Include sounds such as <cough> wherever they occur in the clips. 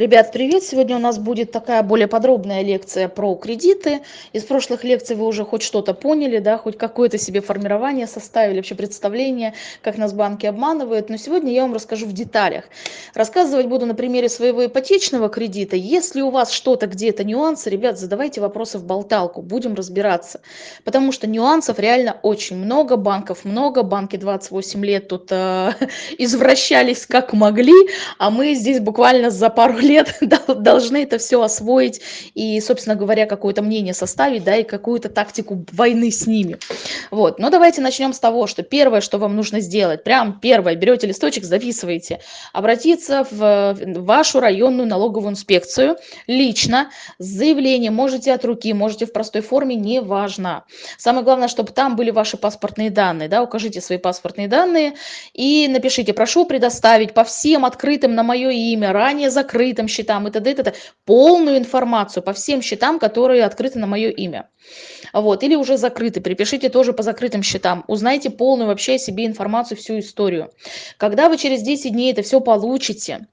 Ребят, привет! Сегодня у нас будет такая более подробная лекция про кредиты. Из прошлых лекций вы уже хоть что-то поняли, да, хоть какое-то себе формирование составили, вообще представление, как нас банки обманывают. Но сегодня я вам расскажу в деталях. Рассказывать буду на примере своего ипотечного кредита. Если у вас что-то где-то нюансы, ребят, задавайте вопросы в болталку, будем разбираться. Потому что нюансов реально очень много, банков много, банки 28 лет тут э, <laughs> извращались как могли, а мы здесь буквально за пару лет лет <laughs> должны это все освоить и, собственно говоря, какое-то мнение составить, да, и какую-то тактику войны с ними. Вот, но давайте начнем с того, что первое, что вам нужно сделать, прям первое, берете листочек, записываете, обратиться в вашу районную налоговую инспекцию лично с заявлением, можете от руки, можете в простой форме, неважно. Самое главное, чтобы там были ваши паспортные данные, да, укажите свои паспортные данные и напишите, прошу предоставить по всем открытым на мое имя, ранее закрытым, открытым счетам и т.д. и т.д. Полную информацию по всем счетам, которые открыты на мое имя. Вот, или уже закрыты, припишите тоже по закрытым счетам. Узнайте полную вообще о себе информацию, всю историю. Когда вы через 10 дней это все получите,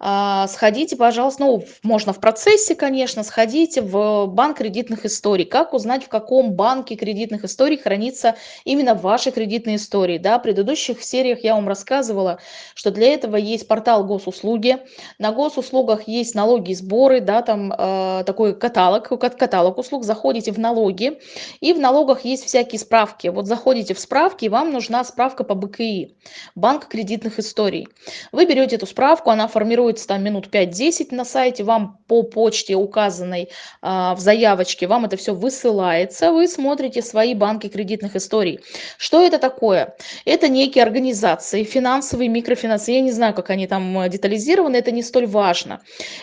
а, сходите, пожалуйста, ну, можно в процессе, конечно, сходите в банк кредитных историй. Как узнать, в каком банке кредитных историй хранится именно ваши кредитные истории? Да, в предыдущих сериях я вам рассказывала, что для этого есть портал госуслуги. На госуслугах есть налоги сборы, да, там э, такой каталог, каталог услуг. Заходите в налоги, и в налогах есть всякие справки. Вот заходите в справки, и вам нужна справка по БКИ, банк кредитных историй. Вы берете эту справку, она формируется там минут 5-10 на сайте, вам по почте указанной а, в заявочке, вам это все высылается, вы смотрите свои банки кредитных историй. Что это такое? Это некие организации, финансовые, микрофинансовые, я не знаю, как они там э, детализированы, это не столь важно.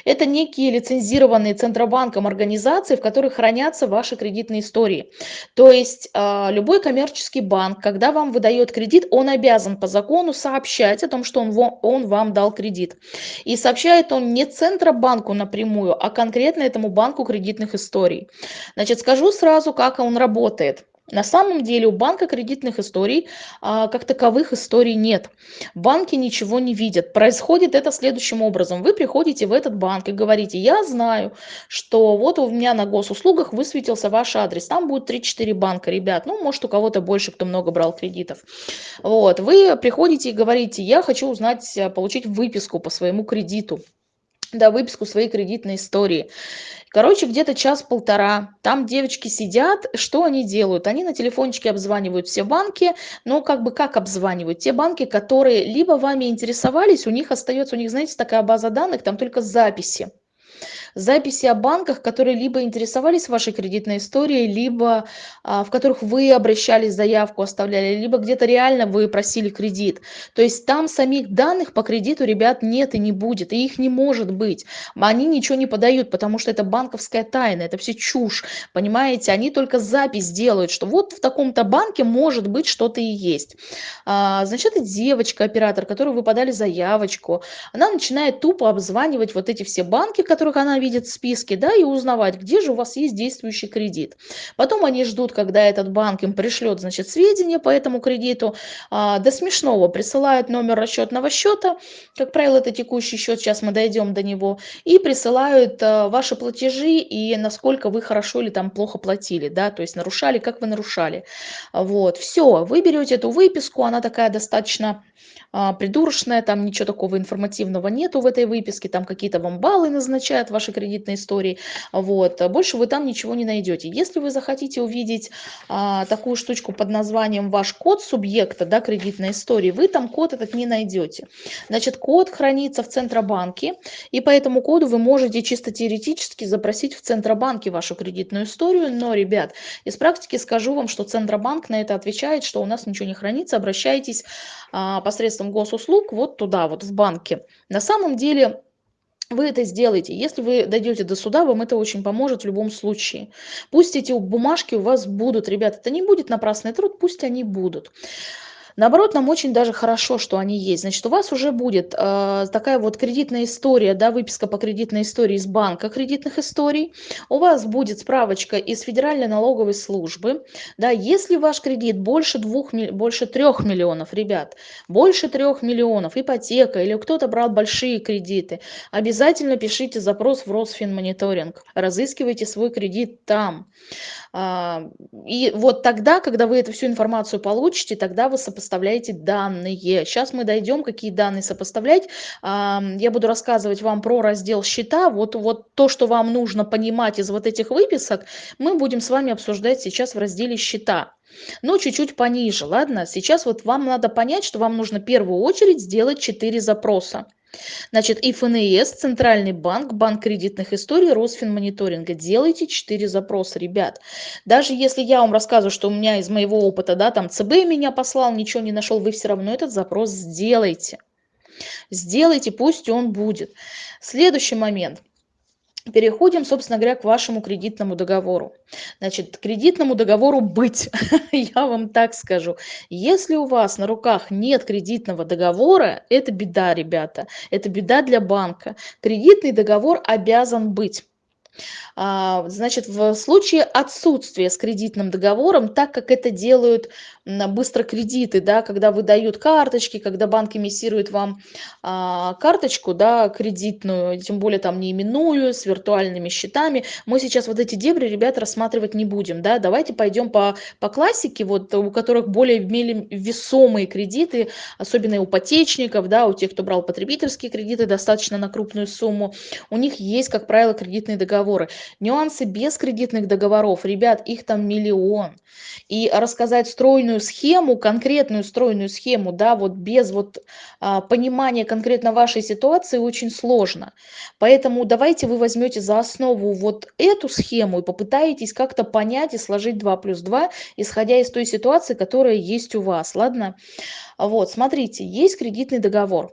Это некие лицензированные Центробанком организации, в которых хранятся ваши кредитные истории. То есть а, любой коммерческий банк, когда вам выдает кредит, он обязан по закону сообщать о том, что он, он вам дал кредит. И сообщает он не Центробанку напрямую, а конкретно этому банку кредитных историй. Значит, скажу сразу, как он работает. На самом деле у банка кредитных историй а, как таковых историй нет. Банки ничего не видят. Происходит это следующим образом. Вы приходите в этот банк и говорите, я знаю, что вот у меня на госуслугах высветился ваш адрес. Там будет 3-4 банка, ребят. Ну, может, у кого-то больше, кто много брал кредитов. Вот. Вы приходите и говорите, я хочу узнать, получить выписку по своему кредиту да, выписку своей кредитной истории. Короче, где-то час-полтора. Там девочки сидят. Что они делают? Они на телефончике обзванивают все банки. Ну, как бы как обзванивают? Те банки, которые либо вами интересовались, у них остается, у них, знаете, такая база данных, там только записи записи о банках, которые либо интересовались вашей кредитной историей, либо а, в которых вы обращались, заявку оставляли, либо где-то реально вы просили кредит. То есть там самих данных по кредиту, ребят, нет и не будет, и их не может быть. Они ничего не подают, потому что это банковская тайна, это все чушь, понимаете? Они только запись делают, что вот в таком-то банке может быть что-то и есть. А, значит, это девочка, оператор, которую вы подали заявочку, она начинает тупо обзванивать вот эти все банки, в которых она видит списки, да, и узнавать, где же у вас есть действующий кредит. Потом они ждут, когда этот банк им пришлет, значит, сведения по этому кредиту. А, до смешного присылают номер расчетного счета, как правило, это текущий счет, сейчас мы дойдем до него, и присылают а, ваши платежи и насколько вы хорошо или там плохо платили, да, то есть нарушали, как вы нарушали. Вот, все, вы берете эту выписку, она такая достаточно а, придурочная, там ничего такого информативного нету в этой выписке, там какие-то вам баллы назначают ваши кредитной истории, вот, больше вы там ничего не найдете. Если вы захотите увидеть а, такую штучку под названием ваш код субъекта, да, кредитной истории, вы там код этот не найдете. Значит, код хранится в Центробанке, и по этому коду вы можете чисто теоретически запросить в Центробанке вашу кредитную историю, но, ребят, из практики скажу вам, что Центробанк на это отвечает, что у нас ничего не хранится, обращайтесь а, посредством госуслуг вот туда, вот в банке. На самом деле вы это сделаете. Если вы дойдете до суда, вам это очень поможет в любом случае. Пусть эти бумажки у вас будут, ребята, это не будет напрасный труд, пусть они будут. Наоборот, нам очень даже хорошо, что они есть. Значит, у вас уже будет э, такая вот кредитная история, да, выписка по кредитной истории из банка кредитных историй. У вас будет справочка из Федеральной налоговой службы. Да, если ваш кредит больше, двух, больше трех миллионов, ребят, больше трех миллионов, ипотека или кто-то брал большие кредиты, обязательно пишите запрос в Росфинмониторинг, разыскивайте свой кредит там. А, и вот тогда, когда вы эту всю информацию получите, тогда вы сопоставляете данные. Сейчас мы дойдем, какие данные сопоставлять. Я буду рассказывать вам про раздел счета. Вот, вот то, что вам нужно понимать из вот этих выписок, мы будем с вами обсуждать сейчас в разделе счета. Но чуть-чуть пониже, ладно? Сейчас вот вам надо понять, что вам нужно в первую очередь сделать 4 запроса. Значит, и ФНС, Центральный банк, Банк кредитных историй, Росфинмониторинга. Делайте 4 запроса, ребят. Даже если я вам рассказываю, что у меня из моего опыта, да, там ЦБ меня послал, ничего не нашел, вы все равно этот запрос сделайте. Сделайте, пусть он будет. Следующий момент – Переходим, собственно говоря, к вашему кредитному договору. Значит, кредитному договору быть, <laughs> я вам так скажу. Если у вас на руках нет кредитного договора, это беда, ребята. Это беда для банка. Кредитный договор обязан быть. А, значит, в случае отсутствия с кредитным договором, так как это делают быстро кредиты, да, когда выдают карточки, когда банк эмиссирует вам а, карточку, да, кредитную, тем более там не именную, с виртуальными счетами, мы сейчас вот эти дебри, ребят, рассматривать не будем, да, давайте пойдем по, по классике, вот у которых более имели весомые кредиты, особенно у ипотечников, да, у тех, кто брал потребительские кредиты достаточно на крупную сумму, у них есть, как правило, кредитные договоры. Нюансы без кредитных договоров, ребят, их там миллион. И рассказать стройную схему, конкретную стройную схему, да, вот без вот а, понимания конкретно вашей ситуации очень сложно. Поэтому давайте вы возьмете за основу вот эту схему и попытаетесь как-то понять и сложить 2 плюс 2, исходя из той ситуации, которая есть у вас, ладно? Вот, смотрите, есть кредитный договор.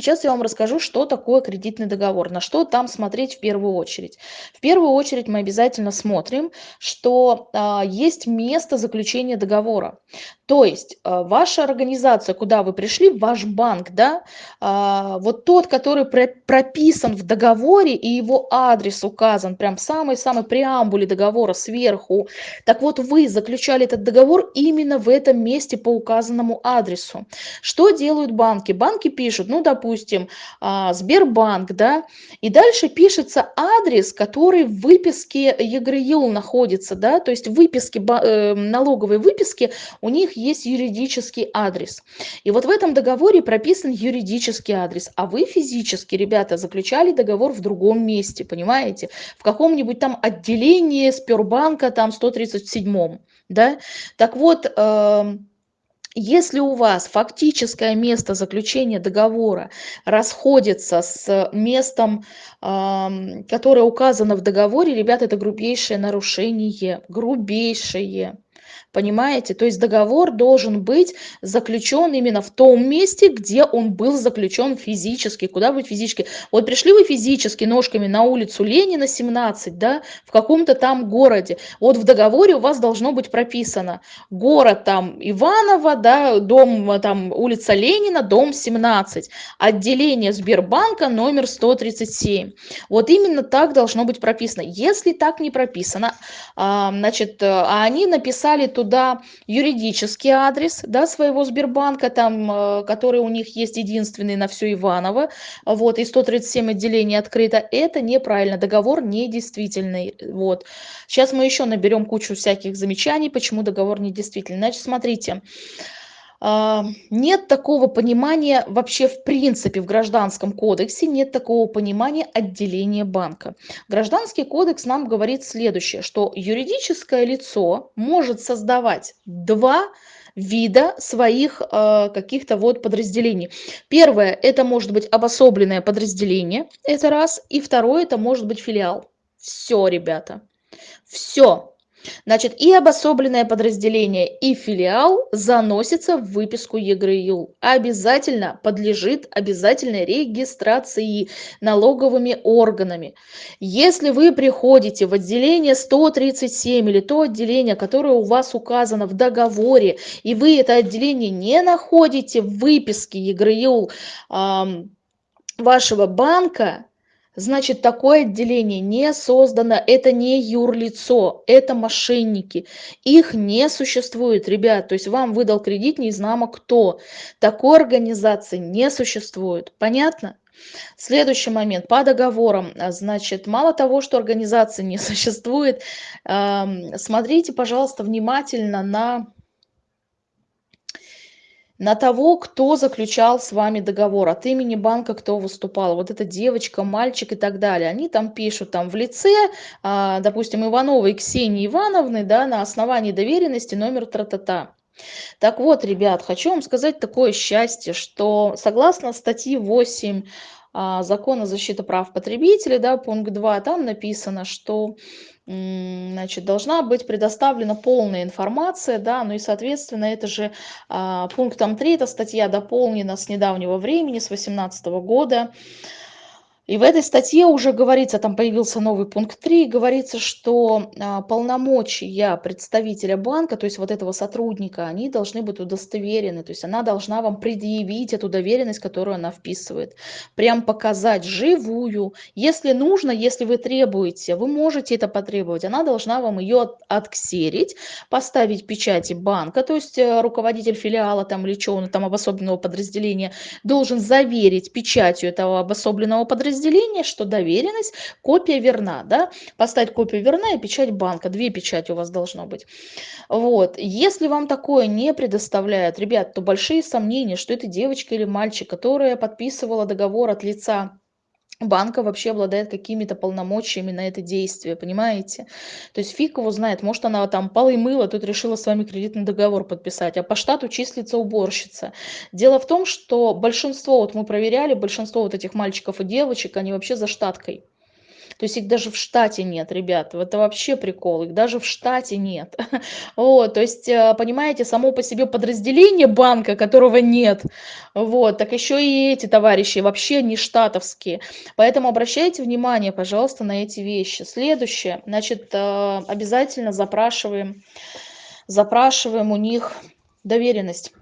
Сейчас я вам расскажу, что такое кредитный договор, на что там смотреть в первую очередь. В первую очередь мы обязательно смотрим, что а, есть место заключения договора. То есть а, ваша организация, куда вы пришли, ваш банк, да, а, вот тот, который прописан в договоре и его адрес указан прям в самой-самой преамбуле договора сверху, так вот вы заключали этот договор именно в этом месте по указанному адресу. Что делают банки? Банки пишут, ну, допустим, допустим, а, Сбербанк, да, и дальше пишется адрес, который в выписке ЕГРЮЛ находится, да, то есть в выписке, э, налоговой выписке у них есть юридический адрес. И вот в этом договоре прописан юридический адрес, а вы физически, ребята, заключали договор в другом месте, понимаете, в каком-нибудь там отделении Сбербанка, там 137, да, так вот, э, если у вас фактическое место заключения договора расходится с местом, которое указано в договоре, ребята, это грубейшее нарушение, грубейшее. Понимаете? То есть договор должен быть заключен именно в том месте, где он был заключен физически. Куда вы физически? Вот пришли вы физически ножками на улицу Ленина, 17, да, в каком-то там городе. Вот в договоре у вас должно быть прописано город там Иваново, да, дом там улица Ленина, дом 17, отделение Сбербанка номер 137. Вот именно так должно быть прописано. Если так не прописано, а, значит, а они написали туда юридический адрес да, своего Сбербанка, там, э, который у них есть единственный на все Иваново, вот, и 137 отделений открыто, это неправильно, договор недействительный. Вот. Сейчас мы еще наберем кучу всяких замечаний, почему договор недействительный. Значит, смотрите, нет такого понимания вообще в принципе в гражданском кодексе, нет такого понимания отделения банка. Гражданский кодекс нам говорит следующее, что юридическое лицо может создавать два вида своих э, каких-то вот подразделений. Первое, это может быть обособленное подразделение, это раз, и второе, это может быть филиал. Все, ребята, все. Значит, и обособленное подразделение, и филиал заносится в выписку ЕГРЮЛ. Обязательно подлежит обязательной регистрации налоговыми органами. Если вы приходите в отделение 137 или то отделение, которое у вас указано в договоре, и вы это отделение не находите в выписке ЕГРЮЛ э, вашего банка, Значит, такое отделение не создано, это не юрлицо, это мошенники. Их не существует, ребят. То есть вам выдал кредит неизнамо кто. Такой организации не существует. Понятно? Следующий момент. По договорам. Значит, мало того, что организации не <laughs> существует, смотрите, пожалуйста, внимательно на на того, кто заключал с вами договор, от имени банка кто выступал, вот эта девочка, мальчик и так далее. Они там пишут там в лице, а, допустим, Ивановой Ксении Ивановны, да, на основании доверенности номер тра-та-та. Так вот, ребят, хочу вам сказать такое счастье, что согласно статьи 8 а, закона защиты прав потребителей, да, пункт 2, там написано, что значит, должна быть предоставлена полная информация, да, ну и, соответственно, это же а, пунктом 3, эта статья дополнена с недавнего времени, с 2018 года, и в этой статье уже говорится, там появился новый пункт 3, говорится, что а, полномочия представителя банка, то есть вот этого сотрудника, они должны быть удостоверены, то есть она должна вам предъявить эту доверенность, которую она вписывает, прям показать живую. Если нужно, если вы требуете, вы можете это потребовать, она должна вам ее отксерить, поставить печати банка, то есть э, руководитель филиала там или он там обособленного подразделения должен заверить печатью этого обособленного подразделения, разделение, что доверенность, копия верна, да, поставить копию верна и печать банка, две печати у вас должно быть. Вот, если вам такое не предоставляют, ребят, то большие сомнения, что это девочка или мальчик, которая подписывала договор от лица банка вообще обладает какими-то полномочиями на это действие, понимаете? То есть фиг его знает, может она там полы мыла, тут решила с вами кредитный договор подписать, а по штату числится уборщица. Дело в том, что большинство, вот мы проверяли, большинство вот этих мальчиков и девочек, они вообще за штаткой. То есть их даже в штате нет, ребят. Это вообще прикол. Их даже в штате нет. <laughs> Вот, то есть, э, понимаете, само по себе подразделение банка, которого нет, вот, так еще и эти товарищи вообще не штатовские. Поэтому обращайте внимание, пожалуйста, на эти вещи. Следующее, значит, э, обязательно запрашиваем, запрашиваем у них доверенность.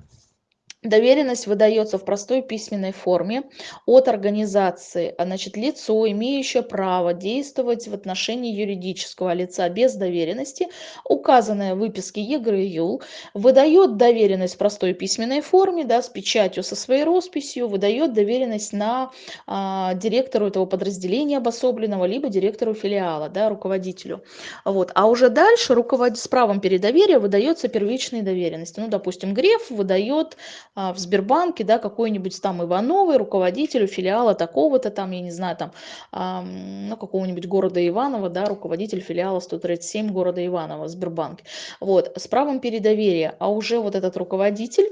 Доверенность выдается в простой письменной форме от организации, а значит, лицо, имеющее право действовать в отношении юридического лица без доверенности, указанное в выписке ЕГР и ЮЛ, выдает доверенность в простой письменной форме, да, с печатью, со своей росписью, выдает доверенность на а, директору этого подразделения обособленного, либо директору филиала, да, руководителю. Вот. А уже дальше руководитель с правом передоверия выдается первичные доверенности. Ну, допустим, Греф выдает а, в Сбербанке, да, какой-нибудь там Ивановой, руководителю филиала такого-то там, я не знаю, там, ну, какого-нибудь города Иваново, да, руководитель филиала 137 города Иваново, Сбербанк. Вот, с правом передоверия, а уже вот этот руководитель,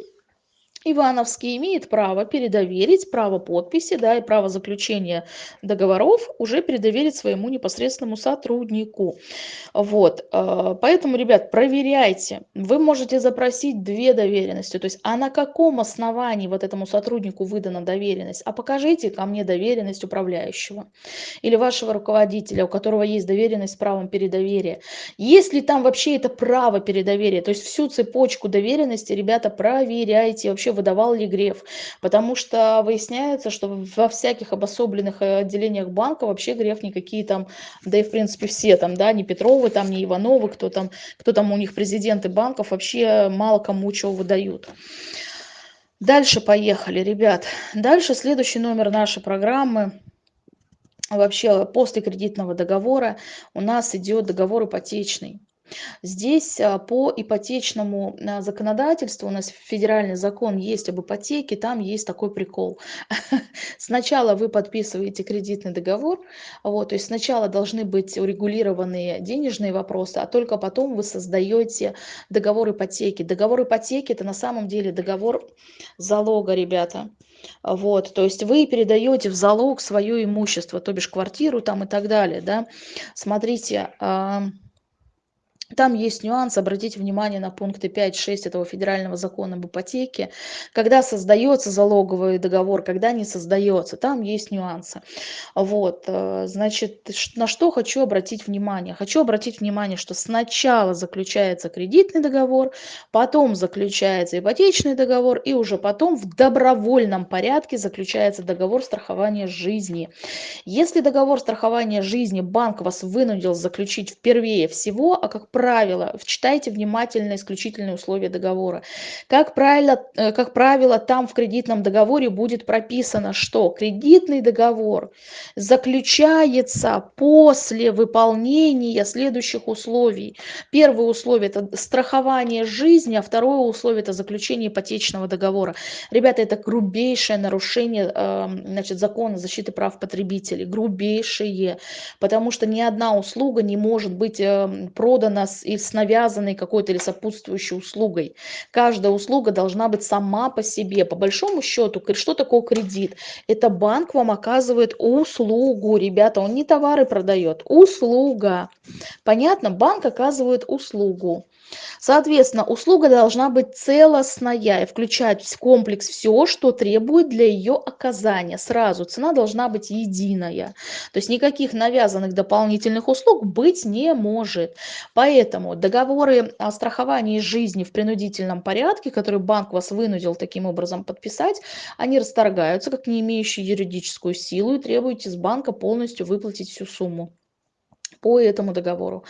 Ивановский имеет право передоверить, право подписи, да, и право заключения договоров уже передоверить своему непосредственному сотруднику. Вот, э, поэтому, ребят, проверяйте. Вы можете запросить две доверенности, то есть, а на каком основании вот этому сотруднику выдана доверенность? А покажите ко мне доверенность управляющего или вашего руководителя, у которого есть доверенность с правом передоверия. Есть ли там вообще это право передоверия? То есть всю цепочку доверенности, ребята, проверяйте вообще выдавал ли Греф. Потому что выясняется, что во всяких обособленных э, отделениях банка вообще Греф никакие там, да и в принципе все там, да, не Петровы, там, не Ивановы, кто там, кто там у них президенты банков, вообще мало кому чего выдают. Дальше поехали, ребят. Дальше следующий номер нашей программы вообще после кредитного договора у нас идет договор ипотечный. Здесь а, по ипотечному а, законодательству, у нас федеральный закон есть об ипотеке, там есть такой прикол. <laughs> Сначала вы подписываете кредитный договор, вот, то есть сначала должны быть урегулированы денежные вопросы, а только потом вы создаете договор ипотеки. Договор ипотеки это на самом деле договор залога, ребята. Вот, то есть вы передаете в залог свое имущество, то бишь квартиру там и так далее, да. Смотрите, Там есть нюанс, обратите внимание на пункты 5-6 этого федерального закона об ипотеке. Когда создается залоговый договор, когда не создается, там есть нюансы. Вот, э, значит, на что хочу обратить внимание? Хочу обратить внимание, что сначала заключается кредитный договор, потом заключается ипотечный договор, и уже потом в добровольном порядке заключается договор страхования жизни. Если договор страхования жизни банк вас вынудил заключить впервые всего, а как правило, читайте внимательно исключительные условия договора. Как правило, э, как правило, там в кредитном договоре будет прописано, что кредитный договор заключается после выполнения следующих условий. Первое условие – это страхование жизни, а второе условие – это заключение ипотечного договора. Ребята, это грубейшее нарушение эм, значит, закона защиты прав потребителей, грубейшее, потому что ни одна услуга не может быть эм, продана с, и с навязанной какой-то или сопутствующей услугой. Каждая услуга должна быть сама по себе. По большому счету, что такое кредит? Это банк вам оказывает услугу, ребята, он не товары продает, услуга. Понятно? Банк оказывает услугу. Соответственно, услуга должна быть целостная и включать в комплекс все, что требует для ее оказания. Сразу цена должна быть единая. То есть никаких навязанных дополнительных услуг быть не может. Поэтому договоры о страховании жизни в принудительном порядке, которые банк вас вынудил таким образом подписать, они расторгаются как не имеющие юридическую силу и требуете с банка полностью выплатить всю сумму по этому договору.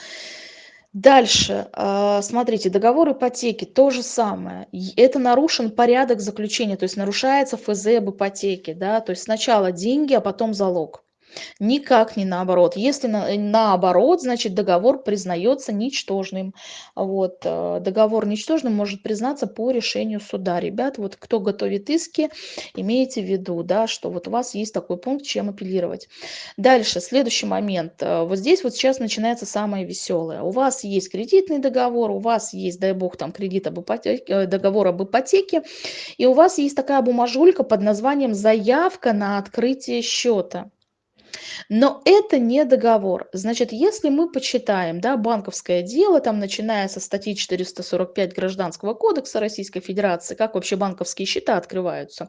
Дальше, а, смотрите, договор ипотеки то же самое. Это нарушен порядок заключения, то есть нарушается ФЗ об ипотеке, да, то есть сначала деньги, а потом залог. Никак не наоборот. Если на, э, наоборот, значит договор признается ничтожным. Вот, э, договор ничтожным может признаться по решению суда. Ребят, вот кто готовит иски, имейте в виду, да, что вот у вас есть такой пункт, чем апеллировать. Дальше, следующий момент. Э, вот здесь вот сейчас начинается самое веселое. У вас есть кредитный договор, у вас есть, дай бог, там кредит об ипотеке, договор об ипотеке, и у вас есть такая бумажулька под названием «Заявка на открытие счета». Но это не договор. Значит, если мы почитаем да, банковское дело, там, начиная со статьи 445 Гражданского кодекса Российской Федерации, как вообще банковские счета открываются,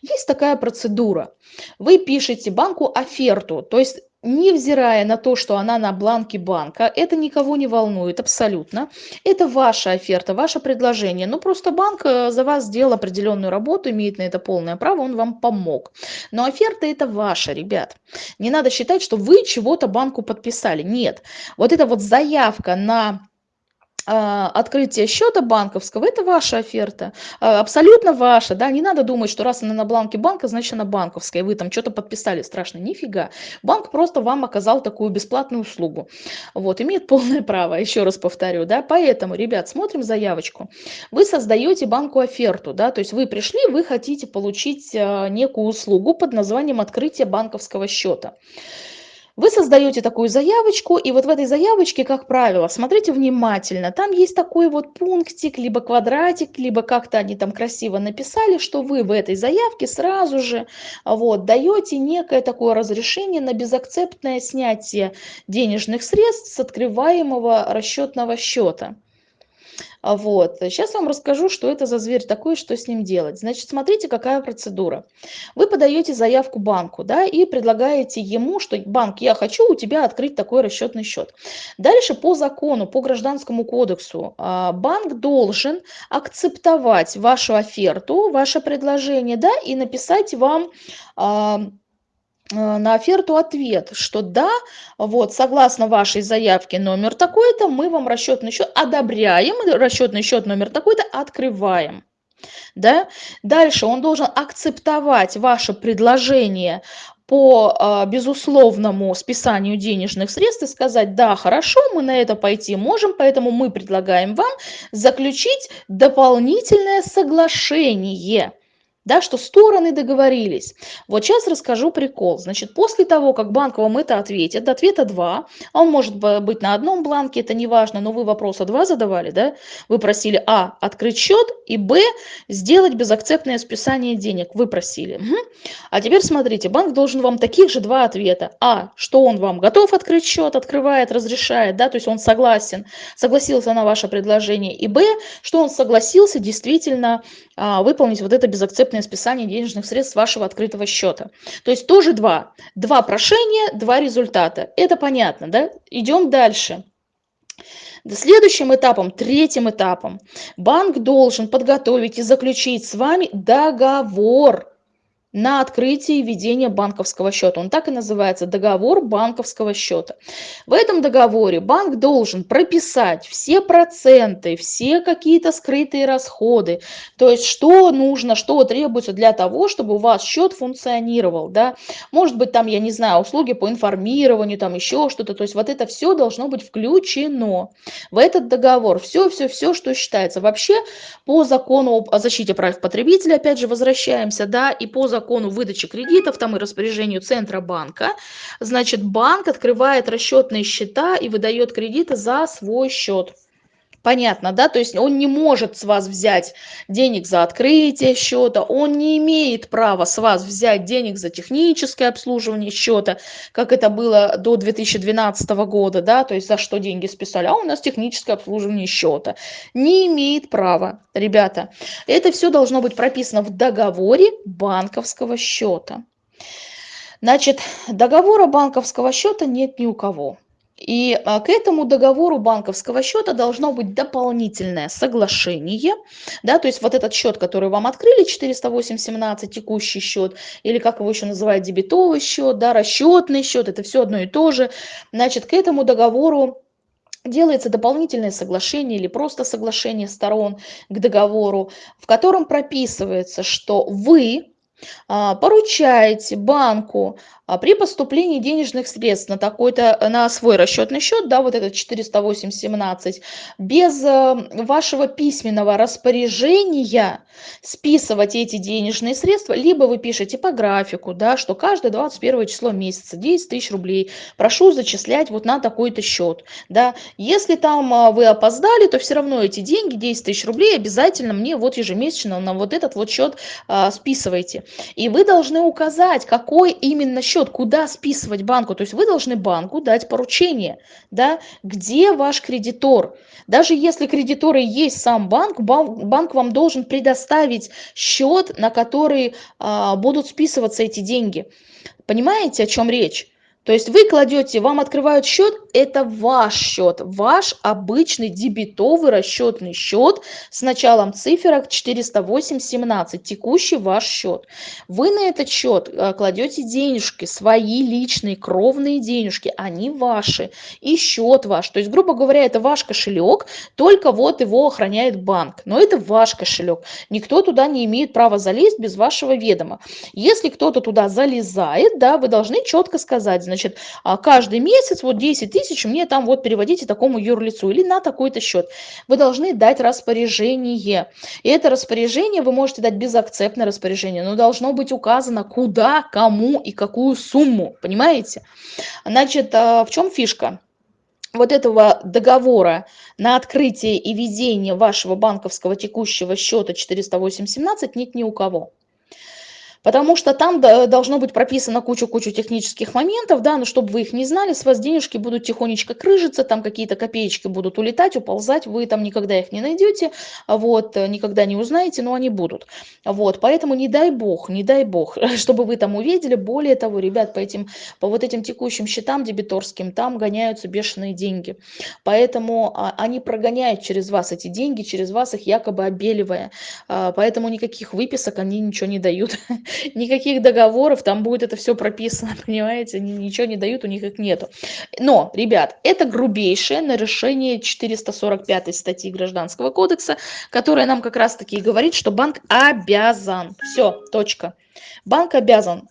есть такая процедура. Вы пишете банку оферту, то есть невзирая на то, что она на бланке банка, это никого не волнует абсолютно. Это ваша оферта, ваше предложение. Ну, просто банк э, за вас сделал определенную работу, имеет на это полное право, он вам помог. Но оферта это ваша, ребят. Не надо считать, что вы чего-то банку подписали. Нет. Вот эта вот заявка на открытие счета банковского, это ваша оферта, а, абсолютно ваша, да, не надо думать, что раз она на бланке банка, значит она банковская, вы там что-то подписали страшно, нифига. Банк просто вам оказал такую бесплатную услугу, вот, имеет полное <laughs> право, еще раз повторю, да, поэтому, ребят, смотрим заявочку. Вы создаете банку оферту, да, то есть вы пришли, вы хотите получить а, некую услугу под названием открытие банковского счета. Вы создаете такую заявочку, и вот в этой заявочке, как правило, смотрите внимательно, там есть такой вот пунктик, либо квадратик, либо как-то они там красиво написали, что вы в этой заявке сразу же вот, даете некое такое разрешение на безакцептное снятие денежных средств с открываемого расчетного счета. А вот. Сейчас вам расскажу, что это за зверь такой, что с ним делать. Значит, смотрите, какая процедура. Вы подаете заявку банку, да, и предлагаете ему, что банк, я хочу у тебя открыть такой расчетный счет. Дальше по закону, по гражданскому кодексу, а, банк должен акцептовать вашу оферту, ваше предложение, да, и написать вам а, на оферту ответ, что да, вот, согласно вашей заявке номер такой-то, мы вам расчетный счет одобряем, расчетный счет номер такой-то открываем. Да? Дальше он должен акцептовать ваше предложение по а, безусловному списанию денежных средств и сказать, да, хорошо, мы на это пойти можем, поэтому мы предлагаем вам заключить дополнительное соглашение да, что стороны договорились. Вот сейчас расскажу прикол. Значит, после того, как банк вам это ответит, ответа 2, а он может быть на одном бланке, это не важно, но вы вопроса 2 задавали, да, вы просили А, открыть счет, и Б, сделать безакцептное списание денег, вы просили. Угу. А теперь смотрите, банк должен вам таких же два ответа. А, что он вам готов открыть счет, открывает, разрешает, да, то есть он согласен, согласился на ваше предложение, и Б, что он согласился действительно а, выполнить вот это безакцептное списание денежных средств вашего открытого счета. То есть тоже два. Два прошения, два результата. Это понятно, да? Идем дальше. Следующим этапом, третьим этапом, банк должен подготовить и заключить с вами договор на открытие и ведение банковского счета. Он так и называется, договор банковского счета. В этом договоре банк должен прописать все проценты, все какие-то скрытые расходы, то есть что нужно, что требуется для того, чтобы у вас счет функционировал. Да? Может быть там, я не знаю, услуги по информированию, там еще что-то, то есть вот это все должно быть включено в этот договор. Все-все-все, что считается. Вообще по закону о защите прав потребителя, опять же, возвращаемся, да, и по закону закону выдачи кредитов, там и распоряжению Центробанка, значит, банк открывает расчетные счета и выдает кредиты за свой счет. Понятно, да? То есть он не может с вас взять денег за открытие счета, он не имеет права с вас взять денег за техническое обслуживание счета, как это было до 2012 года, да, то есть за что деньги списали, а у нас техническое обслуживание счета. Не имеет права, ребята. Это все должно быть прописано в договоре банковского счета. Значит, договора банковского счета нет ни у кого. И а, к этому договору банковского счета должно быть дополнительное соглашение, да, то есть вот этот счет, который вам открыли, 408.17, текущий счет, или как его еще называют, дебетовый счет, да, расчетный счет, это все одно и то же, значит, к этому договору делается дополнительное соглашение или просто соглашение сторон к договору, в котором прописывается, что вы а, поручаете банку а при поступлении денежных средств на такой-то, на свой расчетный счет, да, вот этот 408.17, без э, вашего письменного распоряжения списывать эти денежные средства, либо вы пишете по графику, да, что каждое 21 число месяца 10 тысяч рублей прошу зачислять вот на такой-то счет, да. Если там а, вы опоздали, то все равно эти деньги, 10 тысяч рублей, обязательно мне вот ежемесячно на вот этот вот счет а, списывайте. И вы должны указать, какой именно счет счет, куда списывать банку. То есть вы должны банку дать поручение, да, где ваш кредитор. Даже если кредиторы есть сам банк, банк вам должен предоставить счет, на который а, будут списываться эти деньги. Понимаете, о чем речь? То есть вы кладете, вам открывают счет, это ваш счет, ваш обычный дебетовый расчетный счет с началом циферок 408.17, текущий ваш счет. Вы на этот счет э, кладете денежки, свои личные кровные денежки, они ваши, и счет ваш. То есть, грубо говоря, это ваш кошелек, только вот его охраняет банк. Но это ваш кошелек. Никто туда не имеет права залезть без вашего ведома. Если кто-то туда залезает, да, вы должны четко сказать, значит, а, каждый месяц вот 10 тысяч мне там вот переводите такому юрлицу или на такой-то счет. Вы должны дать распоряжение. И это распоряжение вы можете дать безакцептное распоряжение, но должно быть указано куда, кому и какую сумму, понимаете? Значит, а, в чем фишка? вот этого договора на открытие и ведение вашего банковского текущего счета 408.17 нет ни у кого. Потому что там должно быть прописано кучу-кучу технических моментов, да, но чтобы вы их не знали, с вас денежки будут тихонечко крыжиться, там какие-то копеечки будут улетать, уползать, вы там никогда их не найдете, вот, никогда не узнаете, но они будут. Вот, поэтому не дай бог, не дай бог, <laughs> чтобы вы там увидели. Более того, ребят, по этим, по вот этим текущим счетам дебиторским, там гоняются бешеные деньги. Поэтому а, они прогоняют через вас эти деньги, через вас их якобы обеливая. А, поэтому никаких выписок они ничего не дают. <laughs> <laughs> никаких договоров, там будет это все прописано, <laughs> понимаете, они ничего не дают, у них их нету. Но, ребят, это грубейшее нарушение 445 статьи Гражданского кодекса, которая нам как раз-таки говорит, что банк обязан, все, точка, банк обязан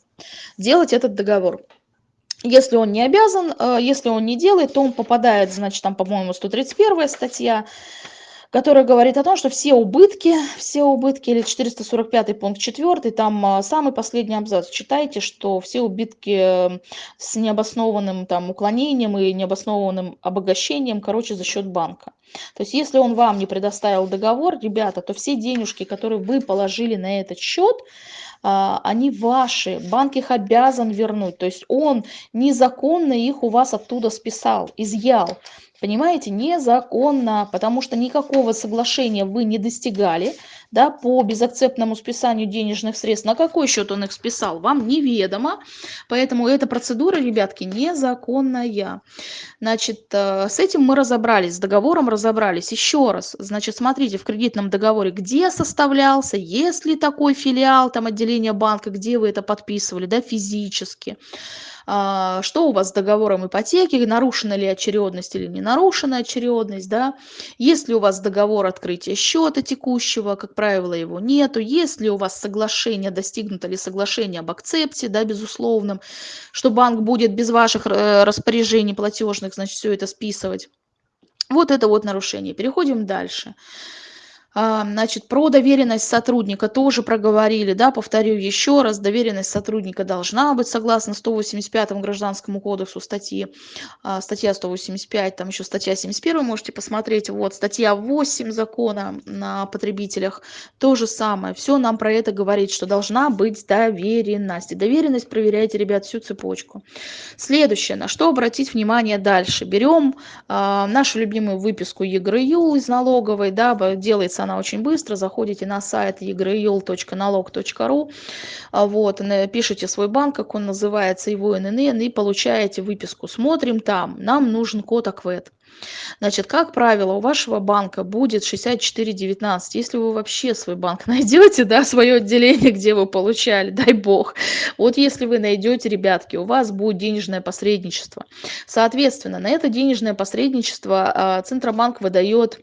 делать этот договор. Если он не обязан, э, если он не делает, то он попадает, значит, там, по-моему, 131 статья, который говорит о том, что все убытки, все убытки, или 445 пункт 4, там а, самый последний абзац, читайте, что все убытки с необоснованным там уклонением и необоснованным обогащением, короче, за счет банка. То есть если он вам не предоставил договор, ребята, то все денежки, которые вы положили на этот счет, а, они ваши, банк их обязан вернуть. То есть он незаконно их у вас оттуда списал, изъял. Понимаете, незаконно, потому что никакого соглашения вы не достигали, да, по безакцептному списанию денежных средств. На какой счет он их списал, вам неведомо. Поэтому эта процедура, ребятки, незаконная. Значит, э, с этим мы разобрались, с договором разобрались. Еще раз, значит, смотрите в кредитном договоре, где составлялся, есть ли такой филиал, там отделение банка, где вы это подписывали, да, физически. А, что у вас с договором ипотеки, нарушена ли очередность или не нарушена очередность, да, есть ли у вас договор открытия счета текущего, как правило, его нету, есть ли у вас соглашение, достигнуто ли соглашение об акцепте, да, безусловном, что банк будет без ваших э, распоряжений платежных, значит, все это списывать. Вот это вот нарушение. Переходим дальше. А, значит, про доверенность сотрудника тоже проговорили, да, повторю еще раз, доверенность сотрудника должна быть согласно 185 гражданскому кодексу статьи, а, статья 185, там еще статья 71, можете посмотреть, вот, статья 8 закона на потребителях, то же самое, все нам про это говорит, что должна быть доверенность, и доверенность проверяйте, ребят, всю цепочку. Следующее, на что обратить внимание дальше, берем а, нашу любимую выписку ЕГРЮ из налоговой, да, делается она очень быстро. Заходите на сайт egryol.налог.ру, а, вот, пишите свой банк, как он называется, его ННН, и получаете выписку. Смотрим там. Нам нужен код АКВЭД. Значит, как правило, у вашего банка будет 6419. Если вы вообще свой банк <laughs> найдете, да, свое отделение, где вы получали, дай бог. Вот если вы найдете, ребятки, у вас будет денежное посредничество. Соответственно, на это денежное посредничество а, Центробанк выдает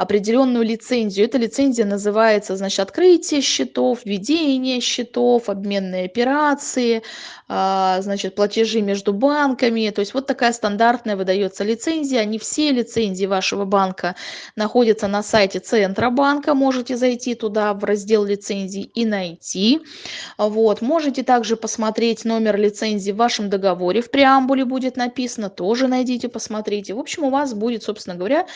определенную лицензию. Эта лицензия называется, значит, открытие счетов, введение счетов, обменные операции, значит, платежи между банками. То есть вот такая стандартная выдается лицензия. Не все лицензии вашего банка находятся на сайте Центробанка. Можете зайти туда в раздел лицензий и найти. Вот. Можете также посмотреть номер лицензии в вашем договоре. В преамбуле будет написано. Тоже найдите, посмотрите. В общем, у вас будет, собственно говоря,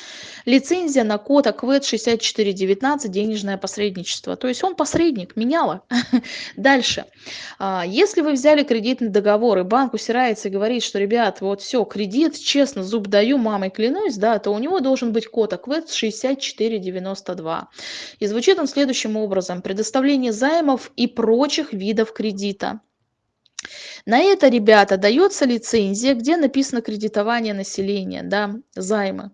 лицензия на код АКВЭД 6419 денежное посредничество. То есть он посредник, меняла. <laughs> Дальше. А, если вы взяли кредит кредитный договор, и банк усирается и говорит, что, ребят, вот все, кредит, честно, зуб даю, мамой клянусь, да, то у него должен быть код АКВЭД 6492. И звучит он следующим образом. Предоставление займов и прочих видов кредита. На это, ребята, дается лицензия, где написано кредитование населения, да, займы.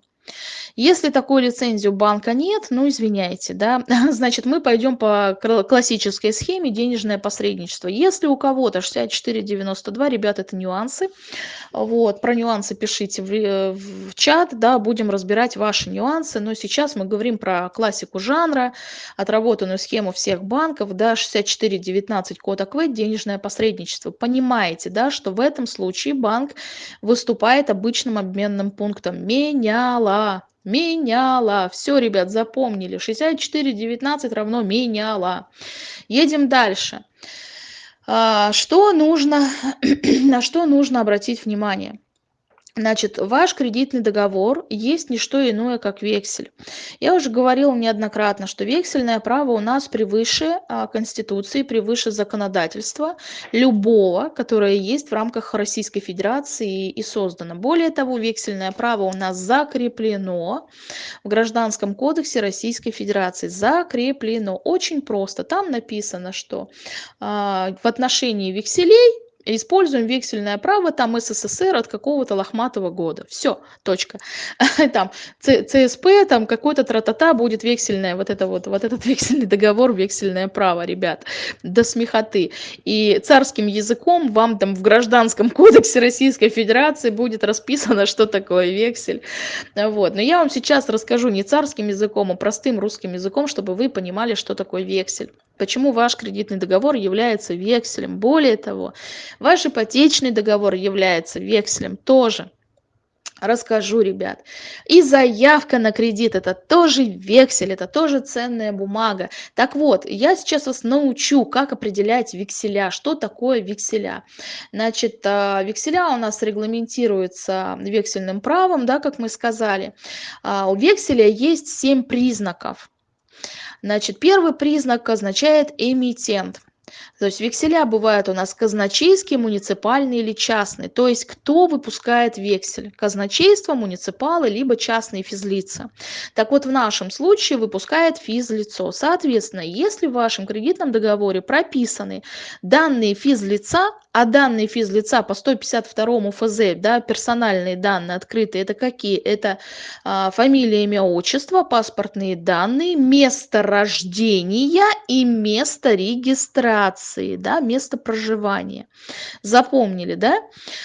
Если такой лицензии у банка нет, ну извиняйте, да, <laughs> значит мы пойдем по классической схеме денежное посредничество. Если у кого-то 64,92, ребят, это нюансы, вот, про нюансы пишите в, э, в чат, да, будем разбирать ваши нюансы, но сейчас мы говорим про классику жанра, отработанную схему всех банков, да, 64,19 код АКВ, денежное посредничество. Понимаете, да, что в этом случае банк выступает обычным обменным пунктом. Меняла меняла. Все, ребят, запомнили. 64,19 равно меняла. Едем дальше. А, что нужно, <clears throat> на что нужно обратить внимание? Значит, ваш кредитный договор есть не что иное, как вексель. Я уже говорила неоднократно, что вексельное право у нас превыше а, Конституции, превыше законодательства любого, которое есть в рамках Российской Федерации и создано. Более того, вексельное право у нас закреплено в Гражданском кодексе Российской Федерации. Закреплено. Очень просто. Там написано, что а, в отношении векселей используем вексельное право там ссср от какого-то лохматого года. Все точка. <laughs> Там цсп там какой-то тра-та-та будет вексельное вот это вот вот этот <laughs> вексельный договор вексельное право ребят. До смехоты. И царским языком вам там в гражданском <laughs> кодексе российской федерации будет расписано что такое вексель. Вот. Но я вам сейчас расскажу не царским языком а простым русским языком чтобы вы понимали что такое вексель почему ваш кредитный договор является векселем более того Ваш ипотечный договор является векселем тоже. Расскажу, ребят. И заявка на кредит это тоже вексель, это тоже ценная бумага. Так вот, я сейчас вас научу, как определять векселя, что такое векселя. Значит, а, векселя у нас регламентируются вексельным правом, да, как мы сказали. А, у векселя есть семь признаков. Значит, первый признак означает эмитент. То есть векселя бывают у нас казначейские, муниципальные или частные. То есть кто выпускает вексель? Казначейство, муниципалы, либо частные физлица. Так вот в нашем случае выпускает физлицо. Соответственно, если в вашем кредитном договоре прописаны данные физлица, а данные физлица по 152 ФЗ, да, персональные данные открытые, это какие? Это а, фамилия, имя, отчество, паспортные данные, место рождения и место регистрации, да, место проживания. Запомнили, да?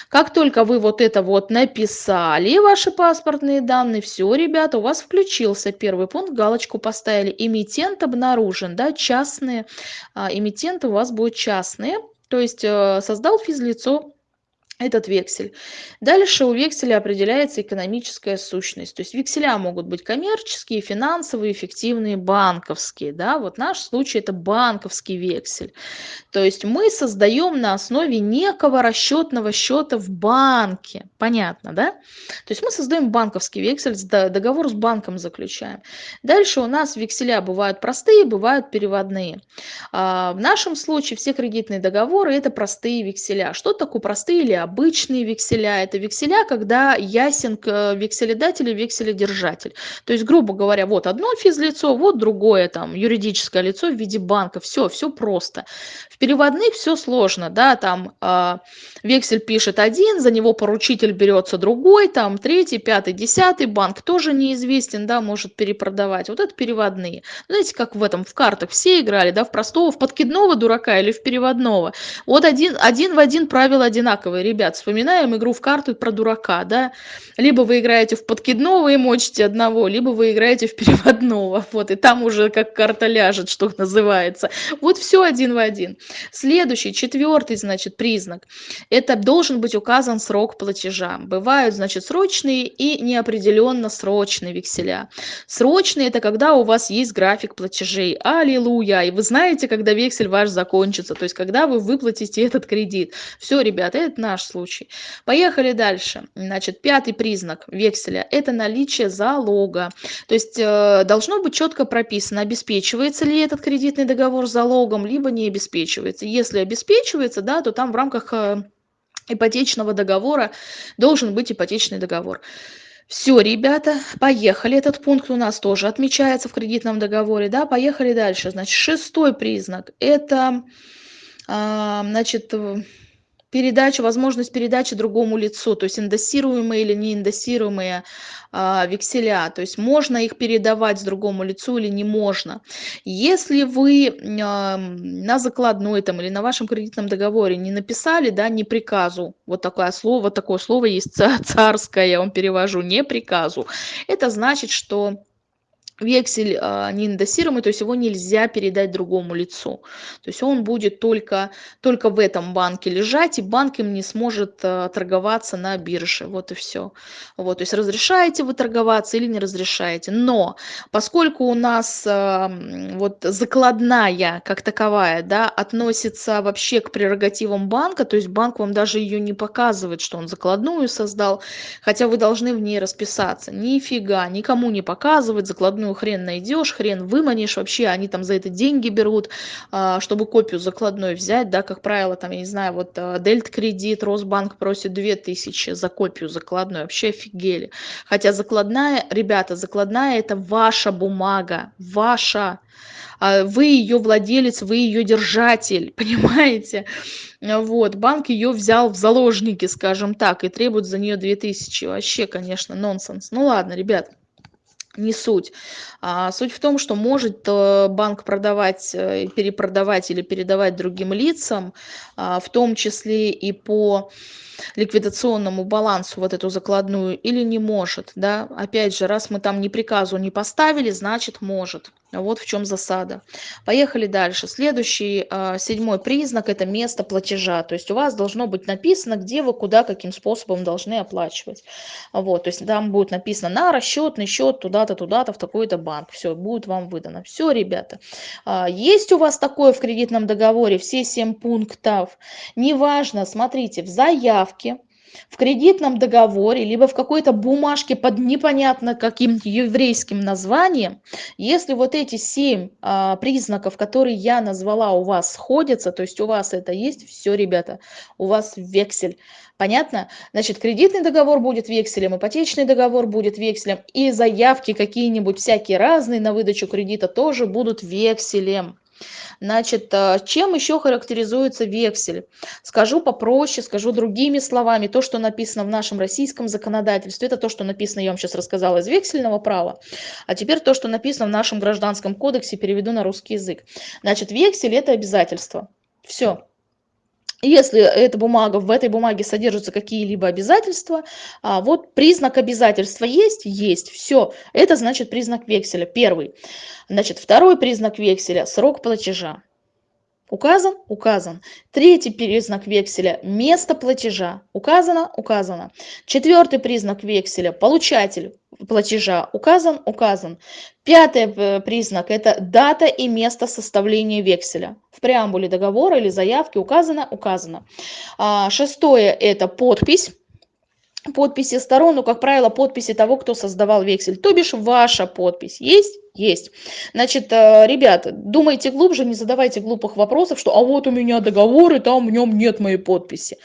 Как только вы вот это вот написали, ваши паспортные данные, все, ребята, у вас включился первый пункт, галочку поставили, эмитент обнаружен, да, частные, а, эмитенты у вас будут частные, то есть э, создал физлицо этот вексель. Дальше у векселя определяется экономическая сущность. То есть векселя могут быть коммерческие, финансовые, эффективные, банковские. Да? Вот наш случай это банковский вексель. То есть мы создаем на основе некого расчетного счета в банке. Понятно, да? То есть мы создаем банковский вексель, договор с банком заключаем. Дальше у нас векселя бывают простые, бывают переводные. А в нашем случае все кредитные договоры это простые векселя. Что такое простые или обычные векселя. Это векселя, когда ясен э, векселедатель и векселедержатель. То есть, грубо говоря, вот одно физлицо, вот другое там юридическое лицо в виде банка. Все, все просто. В переводных все сложно, да, там э, вексель пишет один, за него поручитель берется другой, там третий, пятый, десятый, банк тоже неизвестен, да, может перепродавать. Вот это переводные. Знаете, как в этом, в картах все играли, да, в простого, в подкидного дурака или в переводного. Вот один, один в один правила одинаковые ребят, вспоминаем игру в карты про дурака, да, либо вы играете в подкидного и мочите одного, либо вы играете в переводного, вот, и там уже как карта ляжет, что называется. Вот все один в один. Следующий, четвертый, значит, признак, это должен быть указан срок платежа. Бывают, значит, срочные и неопределенно срочные векселя. Срочные – это когда у вас есть график платежей. Аллилуйя! И вы знаете, когда вексель ваш закончится, то есть когда вы выплатите этот кредит. Все, ребята, это наш случай. Поехали дальше. Значит, пятый признак векселя – это наличие залога. То есть э, должно быть четко прописано, обеспечивается ли этот кредитный договор залогом, либо не обеспечивается. Если обеспечивается, да, то там в рамках э, ипотечного договора должен быть ипотечный договор. Все, ребята, поехали. Этот пункт у нас тоже отмечается в кредитном договоре. Да, поехали дальше. Значит, шестой признак – это, а, значит, передачу, возможность передачи другому лицу, то есть индексируемые или не индексируемые а, векселя, то есть можно их передавать другому лицу или не можно. Если вы а, на закладной там или на вашем кредитном договоре не написали, да, не приказу, вот такое слово, такое слово есть <laughs> царское, я вам перевожу, не приказу, это значит, что вексель а, не то есть его нельзя передать другому лицу. То есть он будет только, только в этом банке лежать, и банк им не сможет а, торговаться на бирже. Вот и все. Вот, то есть разрешаете вы торговаться или не разрешаете. Но поскольку у нас а, вот закладная как таковая да, относится вообще к прерогативам банка, то есть банк вам даже ее не показывает, что он закладную создал, хотя вы должны в ней расписаться. Нифига, никому не показывать закладную закладную хрен найдешь, хрен выманишь, вообще они там за это деньги берут, а, чтобы копию закладной взять, да, как правило, там, я не знаю, вот а, Дельт кредит, Росбанк просит 2000 за копию закладной, вообще офигели. Хотя закладная, ребята, закладная это ваша бумага, ваша, а, вы ее владелец, вы ее держатель, <laughs> понимаете? Вот, банк ее взял в заложники, скажем так, и требует за нее 2000. Вообще, конечно, нонсенс. Ну ладно, ребят не суть. А суть в том, что может э, банк продавать, э, перепродавать или передавать другим лицам, а, в том числе и по ликвидационному балансу вот эту закладную или не может. Да? Опять же, раз мы там ни приказу не поставили, значит может. Вот в чем засада. Поехали дальше. Следующий, а, седьмой признак– это место платежа. То есть у вас должно быть написано, где вы, куда, каким способом должны оплачивать. Вот, то есть там будет написано на расчетный счет туда-то, туда-то, в такой-то банк. Все, будет вам выдано. Все, ребята. А, есть у вас такое в кредитном договоре, все семь пунктов. Неважно, смотрите, в заявке в кредитном договоре, либо в какой-то бумажке под непонятно каким еврейским названием, если вот эти семь а, признаков, которые я назвала, у вас сходятся, то есть у вас это есть, все, ребята, у вас вексель. Понятно? Значит, кредитный договор будет векселем, ипотечный договор будет векселем, и заявки какие-нибудь всякие разные на выдачу кредита тоже будут векселем. Значит, э, чем еще характеризуется вексель? Скажу попроще, скажу другими словами. То, что написано в нашем российском законодательстве, это то, что написано, я вам сейчас рассказала, из вексельного права. А теперь то, что написано в нашем гражданском кодексе, переведу на русский язык. Значит, вексель – это обязательство. Все. Если эта бумага, в этой бумаге содержатся какие-либо обязательства, а, вот признак обязательства есть? Есть. Все. Это значит признак векселя. Первый. Значит, второй признак векселя – срок платежа. Указан? Указан. Третий признак векселя – место платежа. Указано? Указано. Четвертый признак векселя – получатель платежа. Указан? Указан. Пятый э, признак – это дата и место составления векселя. В преамбуле договора или заявки указано? Указано. А, шестое – это подпись подписи сторон, ну, как правило, подписи того, кто создавал вексель. То бишь ваша подпись есть? Есть. Значит, э, ребята, думайте глубже, не задавайте глупых вопросов, что а вот у меня договор, и там в нем нет моей подписи.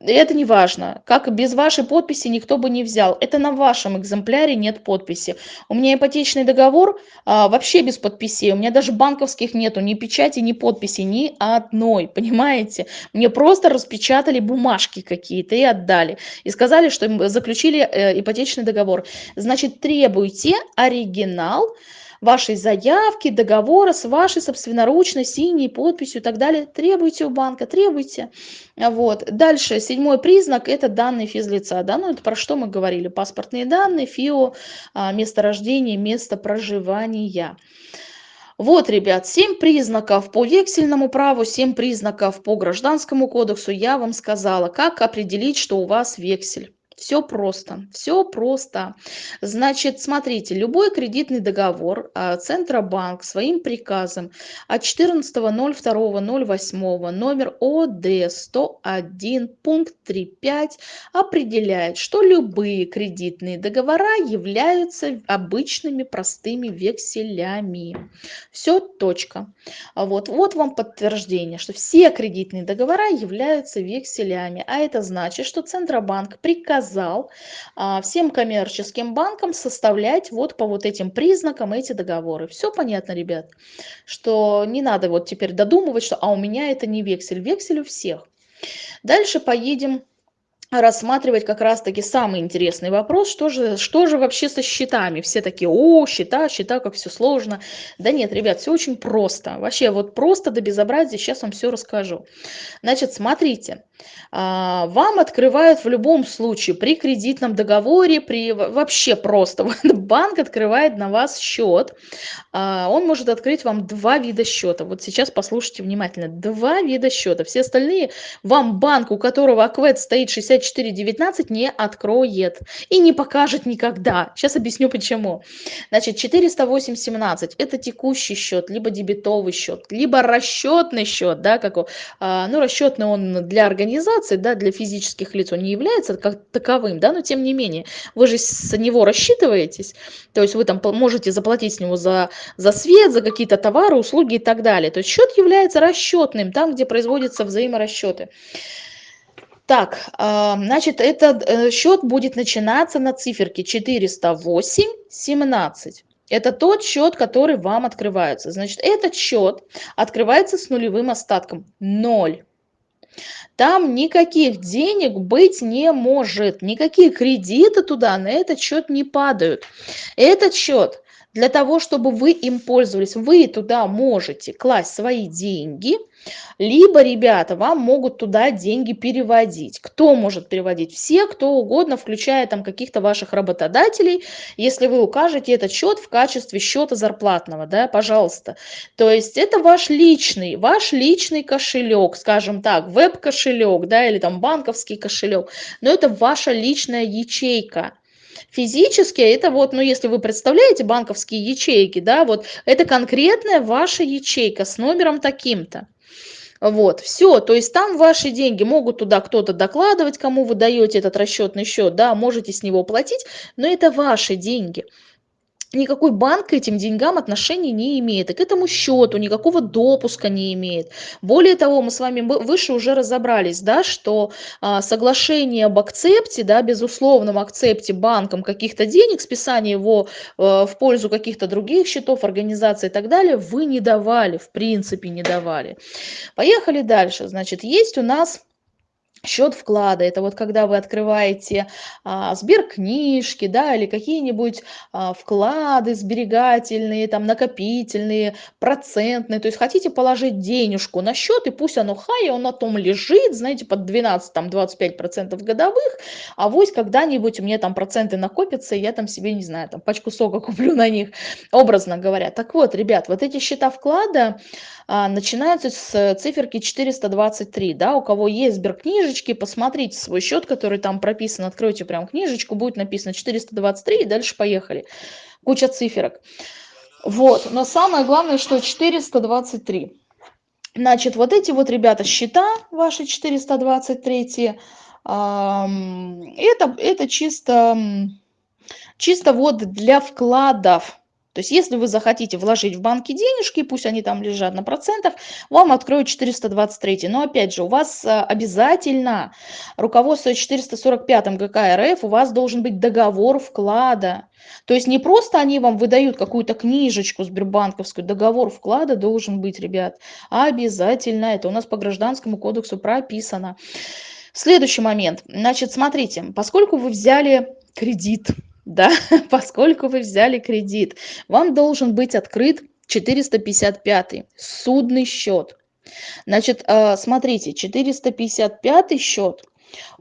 Это не важно. Как без вашей подписи никто бы не взял. Это на вашем экземпляре нет подписи. У меня ипотечный договор а, вообще без подписей. У меня даже банковских нету ни печати, ни подписи, ни одной. Понимаете? Мне просто распечатали бумажки какие-то и отдали. И сказали, что заключили э, ипотечный договор. Значит, требуйте оригинал вашей заявки, договора с вашей собственноручной синей подписью и так далее. Требуйте у банка, требуйте. Вот. Дальше, седьмой признак – это данные физлица. Да? Ну, это про что мы говорили? Паспортные данные, ФИО, а, место рождения, место проживания. Вот, ребят, семь признаков по вексельному праву, семь признаков по гражданскому кодексу. Я вам сказала, как определить, что у вас вексель. Все просто, все просто. Значит, смотрите, любой кредитный договор а, Центробанк своим приказом от 14.02.08 номер ОД 101 пункт 3.5 определяет, что любые кредитные договора являются обычными простыми векселями. Все, точка. Вот, вот вам подтверждение, что все кредитные договора являются векселями. А это значит, что Центробанк приказал приказал а, всем коммерческим банкам составлять вот по вот этим признакам эти договоры. Все понятно, ребят, что не надо вот теперь додумывать, что а у меня это не вексель, вексель у всех. Дальше поедем рассматривать как раз-таки самый интересный вопрос, что же, что же вообще со счетами. Все такие, о, счета, счета, как все сложно. Да нет, ребят, все очень просто. Вообще вот просто до безобразия, сейчас вам все расскажу. Значит, смотрите, а, вам открывают в любом случае при кредитном договоре, при вообще просто <laughs> банк открывает на вас счет. А, он может открыть вам два вида счета. Вот сейчас послушайте внимательно. Два вида счета. Все остальные вам банк, у которого аквет стоит 6419, не откроет и не покажет никогда. Сейчас объясню почему. Значит, 40817 это текущий счет, либо дебетовый счет, либо расчетный счет, да, как, а, ну, расчетный он для организации, да, для физических лиц он не является как таковым, да, но тем не менее, вы же с него рассчитываетесь, то есть вы там можете заплатить с него за, за свет, за какие-то товары, услуги и так далее. То есть счет является расчетным, там, где производятся взаиморасчеты. Так, а, значит, этот э, счет будет начинаться на циферке 408-17. Это тот счет, который вам открывается. Значит, этот счет открывается с нулевым остатком 0. Там никаких денег быть не может, никакие кредиты туда на этот счет не падают. Этот счет для того, чтобы вы им пользовались. Вы туда можете класть свои деньги, либо, ребята, вам могут туда деньги переводить. Кто может переводить? Все, кто угодно, включая там каких-то ваших работодателей, если вы укажете этот счет в качестве счета зарплатного, да, пожалуйста. То есть это ваш личный, ваш личный кошелек, скажем так, веб-кошелек, да, или там банковский кошелек, но это ваша личная ячейка. Физически это вот, ну если вы представляете банковские ячейки, да, вот это конкретная ваша ячейка с номером таким-то. Вот, все, то есть там ваши деньги могут туда кто-то докладывать, кому вы даете этот расчетный счет, да, можете с него платить, но это ваши деньги никакой банк к этим деньгам отношения не имеет, и к этому счету никакого допуска не имеет. Более того, мы с вами выше уже разобрались, да, что а, соглашение об акцепте, да, безусловном акцепте банком каких-то денег, списание его а, в пользу каких-то других счетов, организаций и так далее, вы не давали, в принципе не давали. Поехали дальше. Значит, есть у нас счет вклада. Это вот когда вы открываете а, сберкнижки да или какие-нибудь а, вклады сберегательные там накопительные процентные. То есть хотите положить денежку на счет и пусть оно хай он на том лежит знаете под 12 там 25 процентов годовых. А вось когда-нибудь у меня там проценты накопятся и я там себе не знаю там пачку сока <laughs> куплю на них образно говоря. Так вот ребят вот эти счета вклада а, начинаются с циферки 423 да у кого есть сберкнижечки книжечки, посмотрите свой счет, который там прописан, откройте прям книжечку, будет написано 423 и дальше поехали. Куча циферок. Вот, но самое главное, что 423. Значит, вот эти вот, ребята, счета ваши 423, это, это чисто, чисто вот для вкладов. То есть если вы захотите вложить в банки денежки, пусть они там лежат на процентах, вам откроют 423. Но опять же, у вас а, обязательно руководство 445 ГК РФ, у вас должен быть договор вклада. То есть не просто они вам выдают какую-то книжечку сбербанковскую, договор вклада должен быть, ребят. Обязательно. Это у нас по гражданскому кодексу прописано. Следующий момент. Значит, смотрите, поскольку вы взяли кредит, да, <laughs> поскольку вы взяли кредит, вам должен быть открыт 455 судный счет. Значит, а, смотрите, 455 счет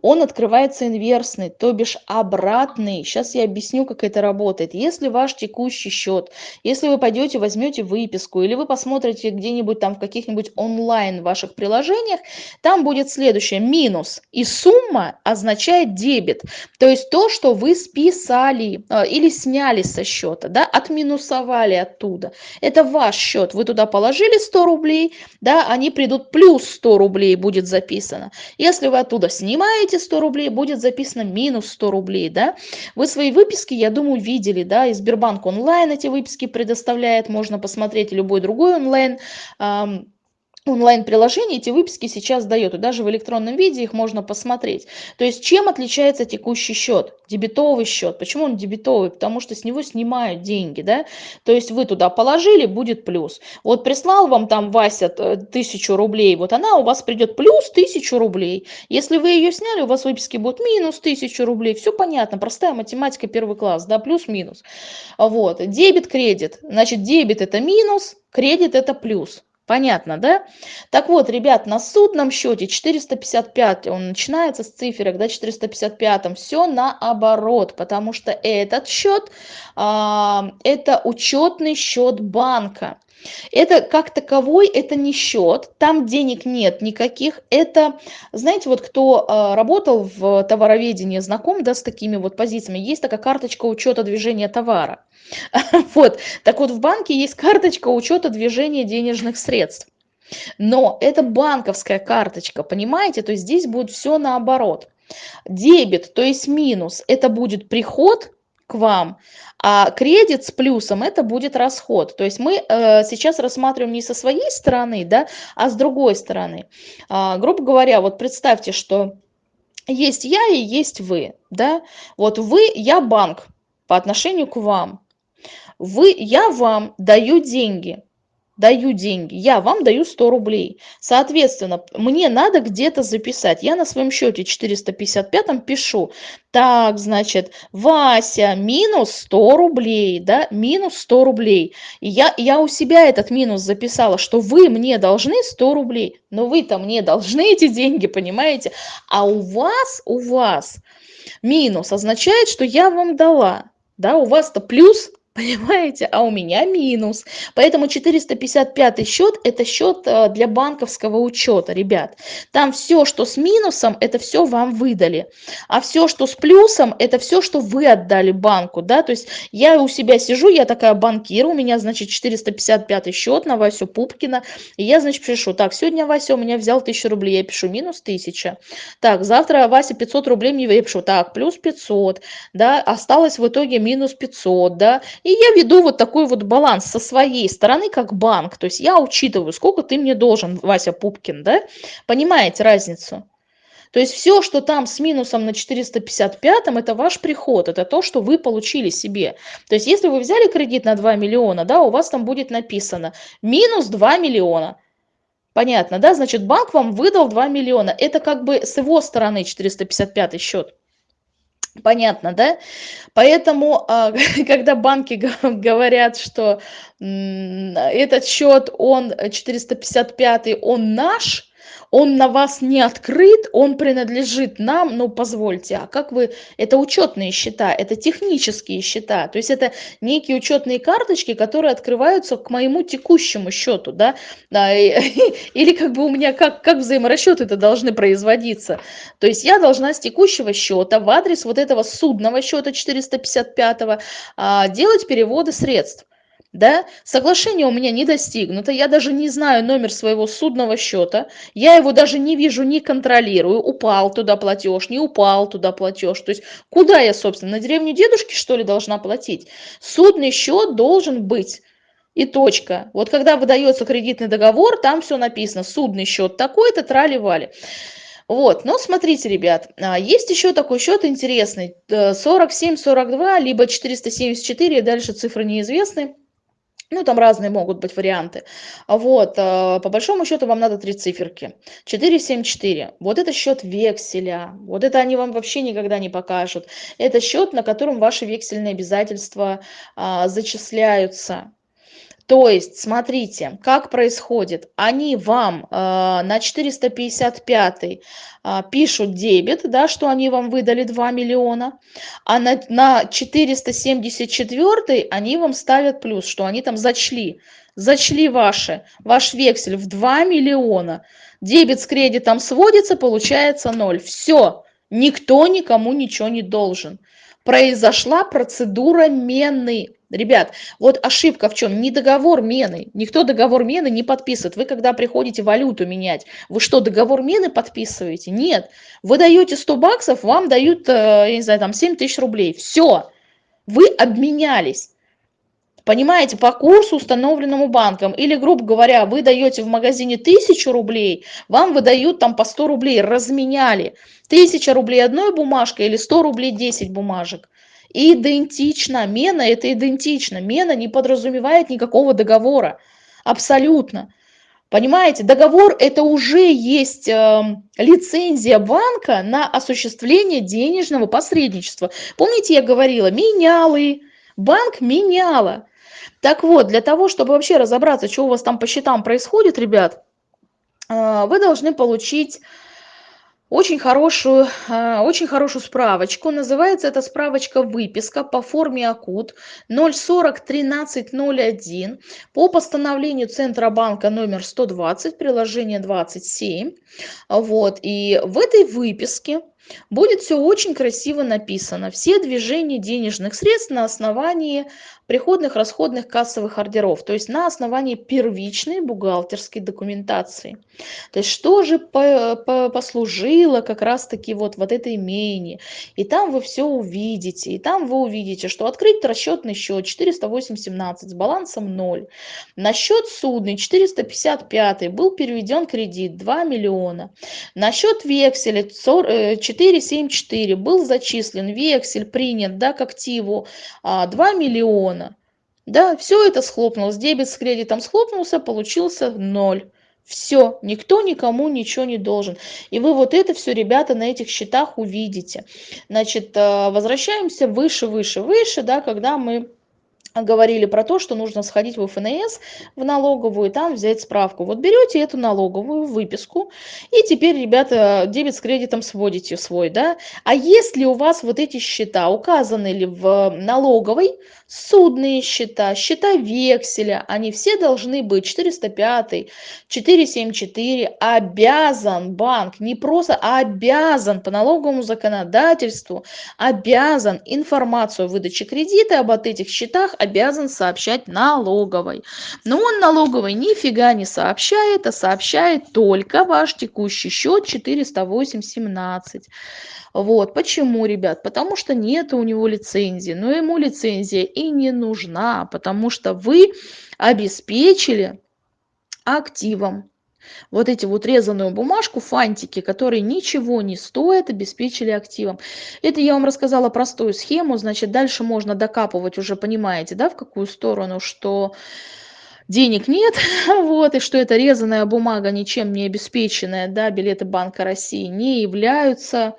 он открывается инверсный, то бишь обратный. Сейчас я объясню, как это работает. Если ваш текущий счет, если вы пойдете, возьмете выписку, или вы посмотрите где-нибудь там в каких-нибудь онлайн ваших приложениях, там будет следующее, минус. И сумма означает дебет, то есть то, что вы списали э, или сняли со счета, да, отминусовали оттуда. Это ваш счет, вы туда положили 100 рублей, да, они придут плюс 100 рублей будет записано. Если вы оттуда снимаете, эти 100 рублей будет записано минус 100 рублей, да. Вы свои выписки, я думаю, видели, да, и Сбербанк онлайн эти выписки предоставляет, можно посмотреть любой другой онлайн онлайн-приложение эти выписки сейчас дает, и даже в электронном виде их можно посмотреть. То есть чем отличается текущий счет, дебетовый счет? Почему он дебетовый? Потому что с него снимают деньги, да? То есть вы туда положили, будет плюс. Вот прислал вам там Вася тысячу рублей, вот она у вас придет плюс тысячу рублей. Если вы ее сняли, у вас выписки будут минус тысячу рублей. Все понятно, простая математика первый класс, да, плюс-минус. Вот, дебет-кредит. Значит, дебет это минус, кредит это плюс. Понятно, да? Так вот, ребят, на судном счете 455, он начинается с циферок, да, 455, все наоборот, потому что этот счет, а, это учетный счет банка. Это как таковой, это не счет, там денег нет никаких. Это, знаете, вот кто э, работал в товароведении, знаком, да, с такими вот позициями, есть такая карточка учета движения товара. <laughs> Вот, так вот в банке есть карточка учета движения денежных средств. Но это банковская карточка, понимаете? То есть здесь будет все наоборот. Дебет, то есть минус, это будет приход к вам, а кредит с плюсом это будет расход. То есть мы э, сейчас рассматриваем не со своей стороны, да, а с другой стороны. А, грубо говоря, вот представьте, что есть я и есть вы, да, вот вы, я банк по отношению к вам. Вы, я вам даю деньги, даю деньги, я вам даю 100 рублей. Соответственно, мне надо где-то записать. Я на своем счете 455 пишу, так, значит, Вася, минус 100 рублей, да, минус 100 рублей. И я, я у себя этот минус записала, что вы мне должны 100 рублей, но вы-то мне должны эти деньги, понимаете? А у вас, у вас минус означает, что я вам дала, да, у вас-то плюс <laughs> Понимаете? А у меня минус. Поэтому 455 счет – это счет э, для банковского учета, ребят. Там все, что с минусом, это все вам выдали. А все, что с плюсом, это все, что вы отдали банку. Да? То есть я у себя сижу, я такая банкир, у меня, значит, 455 счет на Васю Пупкина. И я, значит, пишу, так, сегодня Вася у меня взял 1000 рублей, я пишу минус 1000. Так, завтра Вася 500 рублей мне, я так, плюс 500, да, осталось в итоге минус 500, да, и я веду вот такой вот баланс со своей стороны, как банк. То есть я учитываю, сколько ты мне должен, Вася Пупкин, да? Понимаете разницу? То есть все, что там с минусом на 455, это ваш приход, это то, что вы получили себе. То есть если вы взяли кредит на 2 миллиона, да, у вас там будет написано минус 2 миллиона. Понятно, да? Значит, банк вам выдал 2 миллиона. Это как бы с его стороны 455 счет. Понятно, да? Поэтому, а, <laughs> когда банки говорят, что этот счет, он 455, он наш, он на вас не открыт, он принадлежит нам, ну позвольте, а как вы, это учетные счета, это технические счета, то есть это некие учетные карточки, которые открываются к моему текущему счету, да, <laughs> да или как бы у меня, как, как взаиморасчеты это должны производиться, то есть я должна с текущего счета в адрес вот этого судного счета 455 а, делать переводы средств да, соглашение у меня не достигнуто, я даже не знаю номер своего судного счета, я его даже не вижу, не контролирую, упал туда платеж, не упал туда платеж, то есть куда я, собственно, на деревню дедушки, что ли, должна платить? Судный счет должен быть. И точка. Вот когда выдается кредитный договор, там все написано, судный счет такой-то, трали-вали. Вот, но смотрите, ребят, а, есть еще такой счет интересный, 47-42, э, либо 474, дальше цифры неизвестны. Ну, там разные могут быть варианты. Вот, э, по большому счету вам надо три циферки. 474. Вот это счет векселя. Вот это они вам вообще никогда не покажут. Это счет, на котором ваши вексельные обязательства а, зачисляются. То есть, смотрите, как происходит. Они вам э, на 455 э, пишут дебет, да, что они вам выдали 2 миллиона, а на, на 474 они вам ставят плюс, что они там зачли, зачли ваши, ваш вексель в 2 миллиона. Дебет с кредитом сводится, получается 0. Все, никто никому ничего не должен. Произошла процедура мены Ребят, вот ошибка в чем? Не договор мены. Никто договор мены не подписывает. Вы когда приходите валюту менять, вы что, договор мены подписываете? Нет. Вы даете 100 баксов, вам дают, э, я не знаю, там 7 тысяч рублей. Все. Вы обменялись. Понимаете, по курсу, установленному банком. Или, грубо говоря, вы даете в магазине 1000 рублей, вам выдают там по 100 рублей, разменяли. 1000 рублей одной бумажкой или 100 рублей 10 бумажек идентично. Мена – это идентично. Мена не подразумевает никакого договора. Абсолютно. Понимаете, договор – это уже есть э, лицензия банка на осуществление денежного посредничества. Помните, я говорила, менялы, банк меняла. Так вот, для того, чтобы вообще разобраться, что у вас там по счетам происходит, ребят, э, вы должны получить очень хорошую, а, очень хорошую справочку. Называется эта справочка «Выписка» по форме АКУТ 040-1301 по постановлению Центробанка номер 120, приложение 27. Вот. И в этой выписке будет все очень красиво написано. Все движения денежных средств на основании приходных, расходных, кассовых ордеров, то есть на основании первичной бухгалтерской документации. То есть что же по, по, послужило как раз-таки вот, вот этой мене. И там вы все увидите, и там вы увидите, что открыть расчетный счет 408.17 с балансом 0. На счет судный 455 был переведен кредит 2 миллиона. На счет векселя 474 был зачислен вексель, принят да, к активу 2 а, миллиона. Да, все это схлопнулось. Дебет с кредитом схлопнулся, получился ноль. Все, никто никому ничего не должен. И вы вот это все, ребята, на этих счетах увидите. Значит, э, возвращаемся выше, выше, выше, да, когда мы говорили про то, что нужно сходить в ФНС, в налоговую, и там взять справку. Вот берете эту налоговую выписку, и теперь, ребята, дебет с кредитом сводите свой, да. А если у вас вот эти счета указаны ли в налоговой, судные счета, счета векселя, они все должны быть 405, 474, обязан банк, не просто, а обязан по налоговому законодательству, обязан информацию о выдаче кредита об этих счетах обязан сообщать налоговой. Но он налоговой нифига не сообщает, а сообщает только ваш текущий счет 408.17. Вот, почему, ребят? Потому что нет у него лицензии, но ему лицензия и не нужна, потому что вы обеспечили активом вот эти вот резаную бумажку, фантики, которые ничего не стоят, обеспечили активом. Это я вам рассказала простую схему, значит, дальше можно докапывать, уже понимаете, да, в какую сторону, что денег нет, <laughs> вот, и что эта резаная бумага, ничем не обеспеченная, да, билеты Банка России не являются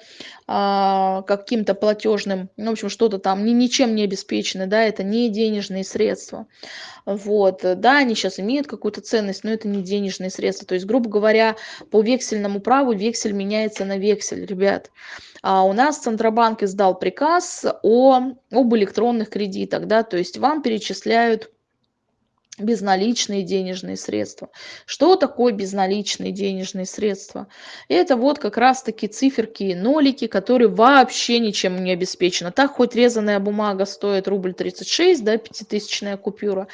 а, каким-то платежным, ну, в общем, что-то там ни, ничем не обеспечены, да, это не денежные средства. Вот, да, они сейчас имеют какую-то ценность, но это не денежные средства. То есть, грубо говоря, по вексельному праву вексель меняется на вексель, ребят. А у нас Центробанк издал приказ о, об электронных кредитах, да, то есть вам перечисляют безналичные денежные средства. Что такое безналичные денежные средства? Это вот как раз-таки циферки и нолики, которые вообще ничем не обеспечены. Так хоть резаная бумага стоит рубль 36, да, пятитысячная купюра,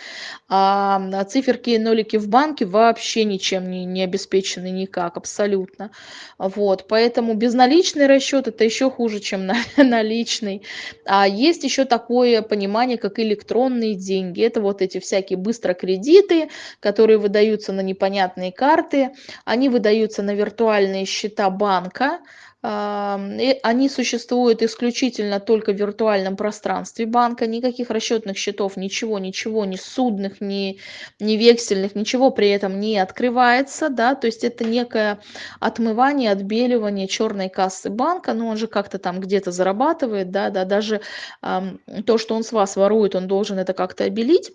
а циферки и нолики в банке вообще ничем не, не обеспечены никак, абсолютно. Вот, поэтому безналичный расчет это еще хуже, чем <laughs> наличный. А есть еще такое понимание, как электронные деньги. Это вот эти всякие быстро микрокредиты, которые выдаются на непонятные карты, они выдаются на виртуальные счета банка, они существуют исключительно только в виртуальном пространстве банка, никаких расчетных счетов, ничего, ничего, ни судных, ни, ни вексельных, ничего при этом не открывается, да, то есть это некое отмывание, отбеливание черной кассы банка, но он же как-то там где-то зарабатывает, да, да, даже э, то, что он с вас ворует, он должен это как-то обелить.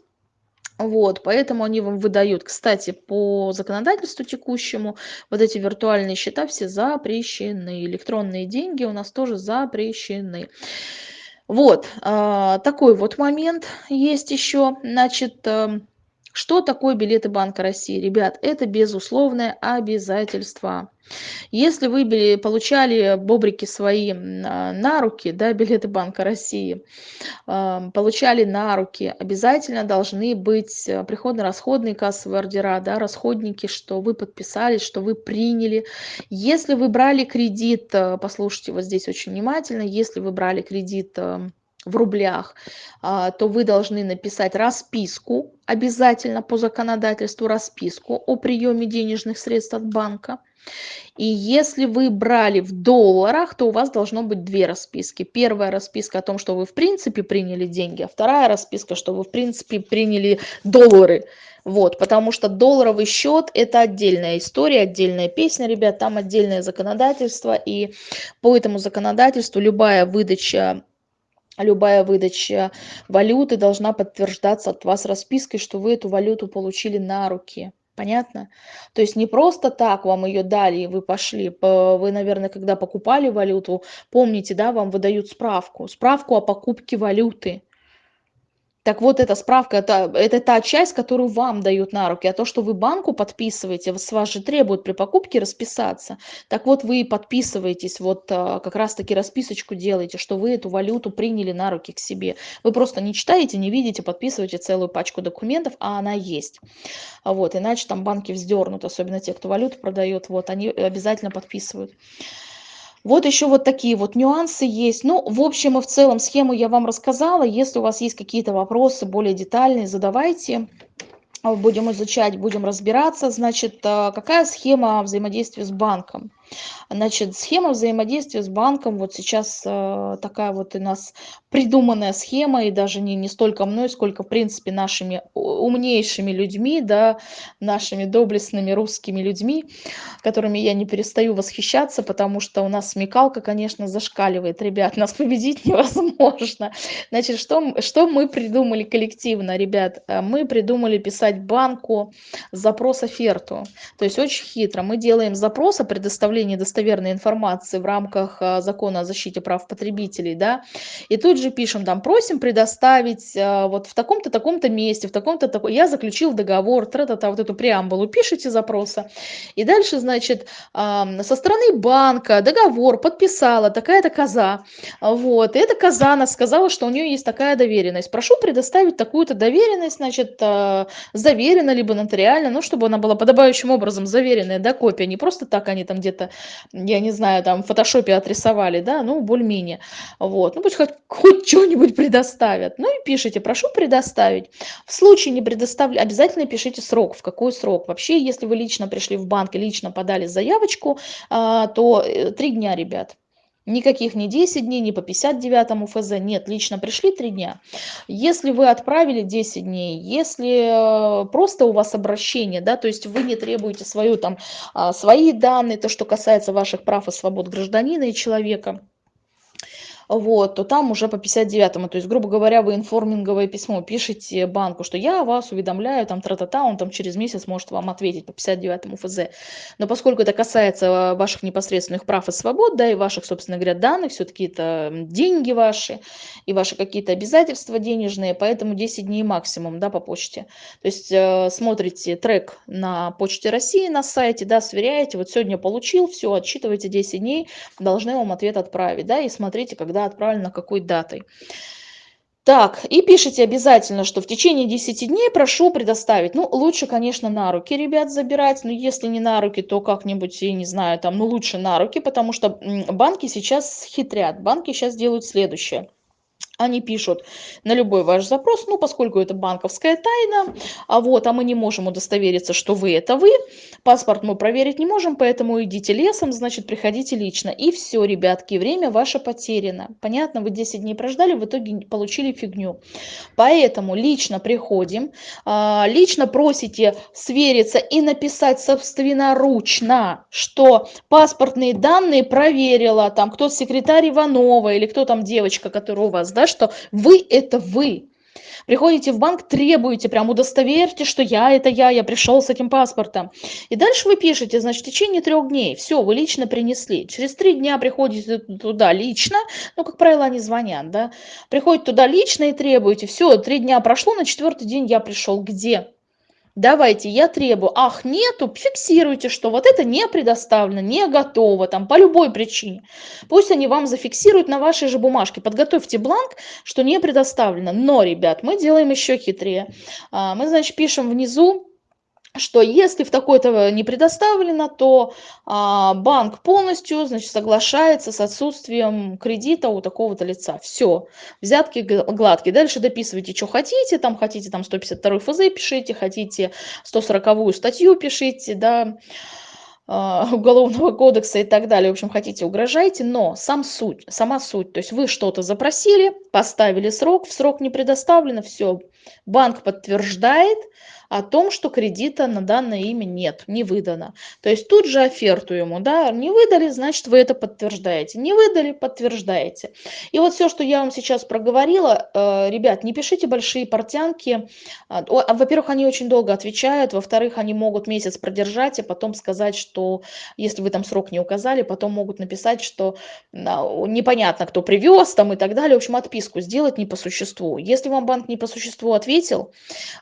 Вот, поэтому они вам выдают. Кстати, по законодательству текущему вот эти виртуальные счета все запрещены. Электронные деньги у нас тоже запрещены. Вот, а, такой вот момент есть еще. Значит, эм, что такое билеты Банка России? Ребят, это безусловное обязательство. Если вы получали бобрики свои на руки, да, <laughs> билеты Банка России, получали на руки, обязательно должны быть э, приходно-расходные кассовые ордера, да, расходники, что вы подписали, что вы приняли. Если вы брали кредит, э, послушайте вот здесь очень внимательно, если вы брали кредит эм, в рублях, а, то вы должны написать расписку, обязательно по законодательству расписку о приеме денежных средств от банка. И если вы брали в долларах, то у вас должно быть две расписки. Первая расписка о том, что вы в принципе приняли деньги, а вторая расписка, что вы в принципе приняли доллары. Вот, потому что долларовый счет это отдельная история, отдельная песня, ребят, там отдельное законодательство, и по этому законодательству любая выдача любая выдача валюты должна подтверждаться от вас распиской, что вы эту валюту получили на руки. Понятно? То есть не просто так вам ее дали, и вы пошли. Вы, наверное, когда покупали валюту, помните, да, вам выдают справку. Справку о покупке валюты. Так вот, эта справка, это, это та часть, которую вам дают на руки, а то, что вы банку подписываете, с вас же требуют при покупке расписаться. Так вот, вы подписываетесь, вот а, как раз-таки расписочку делаете, что вы эту валюту приняли на руки к себе. Вы просто не читаете, не видите, подписываете целую пачку документов, а она есть. Вот, иначе там банки вздернут, особенно те, кто валюту продает, вот, они обязательно подписывают. Вот еще вот такие вот нюансы есть. Ну, в общем и в целом схему я вам рассказала. Если у вас есть какие-то вопросы более детальные, задавайте. Будем изучать, будем разбираться. Значит, э, какая схема взаимодействия с банком? Значит, схема взаимодействия с банком, вот сейчас э, такая вот у нас придуманная схема, и даже не, не столько мной, сколько, в принципе, нашими умнейшими людьми, да, нашими доблестными русскими людьми, которыми я не перестаю восхищаться, потому что у нас смекалка, конечно, зашкаливает. Ребят, нас победить невозможно. Значит, что, что мы придумали коллективно, ребят? Э, мы придумали писать банку запрос-оферту. То есть очень хитро. Мы делаем запрос о предоставлении достоверной информации в рамках э, закона о защите прав потребителей, да, и тут же пишем там, просим предоставить э, вот в таком-то, таком-то месте, в таком-то, таком... я заключил договор, тра-та-та, вот эту преамбулу пишите запроса. И дальше, значит, со стороны банка договор подписала такая-то коза, вот, и эта коза она сказала, что у нее есть такая доверенность. Прошу предоставить такую-то доверенность, значит, заверена, либо нотариально, ну, чтобы она была подобающим образом заверенная, да, копия, не просто так они там где-то, я не знаю, там в фотошопе отрисовали, да, ну, более-менее, вот, ну, пусть хоть, хоть что-нибудь предоставят, ну, и пишите, прошу предоставить. В случае не предоставлю, обязательно пишите срок, в какой срок. Вообще, если вы лично пришли в банк и лично подали заявочку, а, то э, три дня, ребят. Никаких не 10 дней, не по 59 ФЗ, нет, лично пришли 3 дня. Если вы отправили 10 дней, если э, просто у вас обращение, да, то есть вы не требуете свою, там, а, свои данные, то, что касается ваших прав и свобод гражданина и человека, вот, то там уже по 59-му, то есть, грубо говоря, вы информинговое письмо пишете банку, что я вас уведомляю, там, тра-та-та, он там через месяц может вам ответить по 59-му ФЗ. Но поскольку это касается ваших непосредственных прав и свобод, да, и ваших, собственно говоря, данных, все-таки это деньги ваши, и ваши какие-то обязательства денежные, поэтому 10 дней максимум, да, по почте. То есть, э, смотрите трек на Почте России на сайте, да, сверяете, вот сегодня получил, все, отсчитывайте 10 дней, должны вам ответ отправить, да, и смотрите, когда когда отправлено, какой датой. Так, и пишите обязательно, что в течение 10 дней прошу предоставить. Ну, лучше, конечно, на руки, ребят, забирать. Но если не на руки, то как-нибудь, я не знаю, там, ну, лучше на руки, потому что банки сейчас хитрят. Банки сейчас делают следующее они пишут на любой ваш запрос, ну, поскольку это банковская тайна, а вот, а мы не можем удостовериться, что вы это вы, паспорт мы проверить не можем, поэтому идите лесом, значит, приходите лично. И все, ребятки, время ваше потеряно. Понятно, вы 10 дней прождали, в итоге получили фигню. Поэтому лично приходим, а, лично просите свериться и написать собственноручно, что паспортные данные проверила, там, кто секретарь Иванова или кто там девочка, которая у вас, да, что вы это вы. Приходите в банк, требуете, прям удостоверьте, что я это я, я пришел с этим паспортом. И дальше вы пишете, значит, в течение трех дней, все, вы лично принесли. Через три дня приходите туда лично, ну, как правило, они звонят, да, приходите туда лично и требуете, все, три дня прошло, на четвертый день я пришел, где? Давайте, я требую, ах, нету, фиксируйте, что вот это не предоставлено, не готово, там, по любой причине. Пусть они вам зафиксируют на вашей же бумажке, подготовьте бланк, что не предоставлено. Но, ребят, мы делаем еще хитрее. А, мы, значит, пишем внизу, что если в такой-то не предоставлено, то а, банк полностью значит, соглашается с отсутствием кредита у такого-то лица. Все, взятки гладкие. Дальше дописывайте, что хотите, там хотите там 152 ФЗ пишите, хотите 140 статью пишите, да, а, <laughs> уголовного кодекса и так далее. В общем, хотите, угрожайте, но сам суть, сама суть, то есть вы что-то запросили, поставили срок, в срок не предоставлено, все, банк подтверждает, о том, что кредита на данное имя нет, не выдано. То есть тут же оферту ему, да, не выдали, значит вы это подтверждаете, не выдали, подтверждаете. И вот все, что я вам сейчас проговорила, э, ребят, не пишите большие портянки, а, а, во-первых, они очень долго отвечают, во-вторых, они могут месяц продержать, и потом сказать, что если вы там срок не указали, потом могут написать, что непонятно, кто привез там и так далее, в общем, отписку сделать не по существу. Если вам банк не по существу ответил,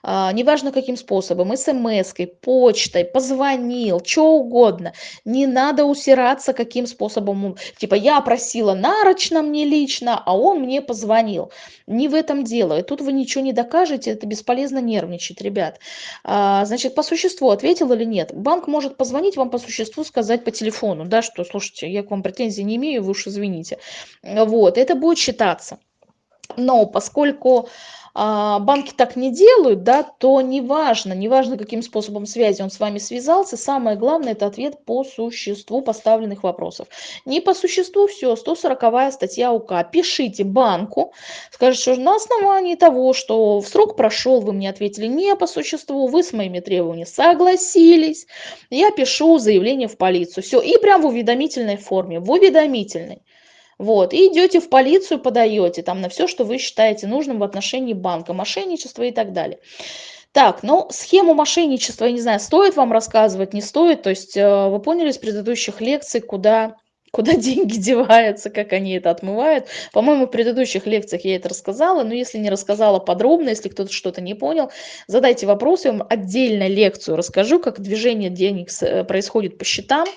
а, неважно каким способом, смс-кой, почтой, позвонил, что угодно. Не надо усираться каким способом. Типа я просила нарочно мне лично, а он мне позвонил. Не в этом дело. И тут вы ничего не докажете, это бесполезно нервничать, ребят. А, значит, по существу ответил или нет? Банк может позвонить вам по существу, сказать по телефону, да, что, слушайте, я к вам претензий не имею, вы уж извините. Вот, это будет считаться. Но поскольку а, банки так не делают, да, то неважно, неважно, каким способом связи он с вами связался, самое главное – это ответ по существу поставленных вопросов. Не по существу все, 140 статья УК. Пишите банку, скажите, что на основании того, что в срок прошел, вы мне ответили не по существу, вы с моими требованиями согласились, я пишу заявление в полицию. Все, и прям в уведомительной форме, в уведомительной. Вот, и идете в полицию, подаете там на все, что вы считаете нужным в отношении банка, мошенничества и так далее. Так, ну, схему мошенничества, я не знаю, стоит вам рассказывать, не стоит. То есть э, вы поняли из предыдущих лекций, куда куда <laughs> деньги деваются, как они это отмывают. По-моему, в предыдущих лекциях я это рассказала, но если не рассказала подробно, если кто-то что-то не понял, задайте вопрос, я вам отдельно лекцию расскажу, как движение денег э, происходит по счетам.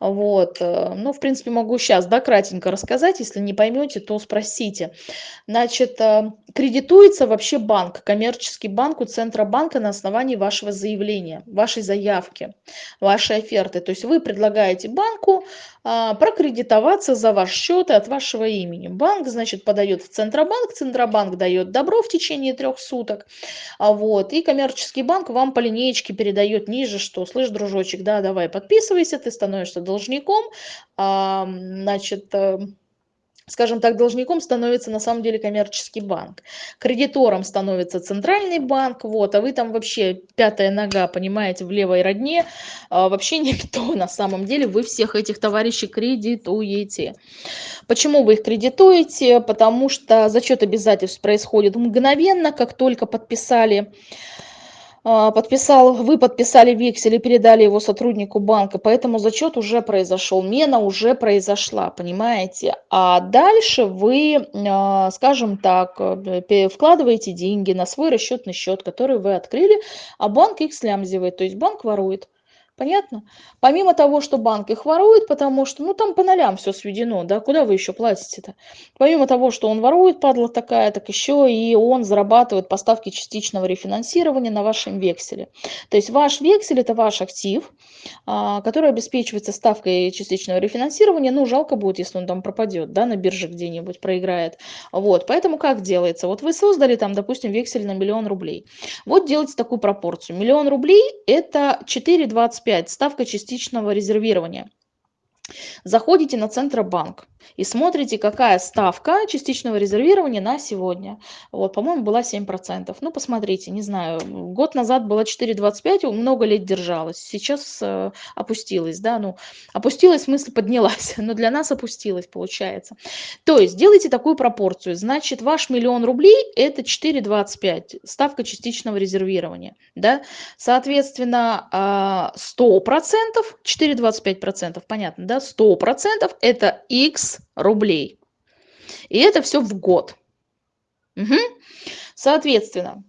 Вот. Ну, в принципе, могу сейчас, да, кратенько рассказать, если не поймете, то спросите. Значит, э, кредитуется вообще банк, коммерческий банк у Центробанка на основании вашего заявления, вашей заявки, вашей оферты. То есть вы предлагаете банку прокредитоваться за ваш счет и от вашего имени. Банк, значит, подает в Центробанк, Центробанк дает добро в течение трех суток, а вот, и коммерческий банк вам по линеечке передает ниже, что, слышь, дружочек, да, давай подписывайся, ты становишься должником, а, значит, э, скажем так, должником становится на самом деле коммерческий банк. Кредитором становится центральный банк, вот, а вы там вообще пятая нога, понимаете, в левой родне, а, вообще <laughs> никто на самом деле, вы всех этих товарищей кредитуете. Почему вы их кредитуете? Потому что зачет обязательств происходит мгновенно, как только подписали подписал, вы подписали вексель и передали его сотруднику банка, поэтому зачет уже произошел, мена уже произошла, понимаете? А дальше вы, а, скажем так, э, вкладываете деньги на свой расчетный счет, который вы открыли, а банк их слямзивает, то есть банк ворует. Понятно? Помимо того, что банк их ворует, потому что, ну, там по нолям все сведено, да, куда вы еще платите-то? Помимо того, что он ворует, падла такая, так еще и он зарабатывает поставки частичного рефинансирования на вашем векселе. То есть ваш вексель – это ваш актив, а, который обеспечивается ставкой частичного рефинансирования, ну, жалко будет, если он там пропадет, да, на бирже где-нибудь проиграет. Вот, поэтому как делается? Вот вы создали там, допустим, вексель на миллион рублей. Вот делайте такую пропорцию. Миллион рублей – это 4,25 5. Ставка частичного резервирования. Заходите на Центробанк и смотрите, какая ставка частичного резервирования на сегодня. Вот, по-моему, была 7%. Ну, посмотрите, не знаю, год назад была 4,25, много лет держалась. Сейчас э, опустилась, да, ну, опустилась, в смысле поднялась, <laughs> но для нас опустилась, получается. То есть, делайте такую пропорцию. Значит, ваш миллион рублей – это 4,25, ставка частичного резервирования, да. Соответственно, 100%, 4,25%, понятно, да, 100% это x рублей. И это все в год. Угу. Соответственно,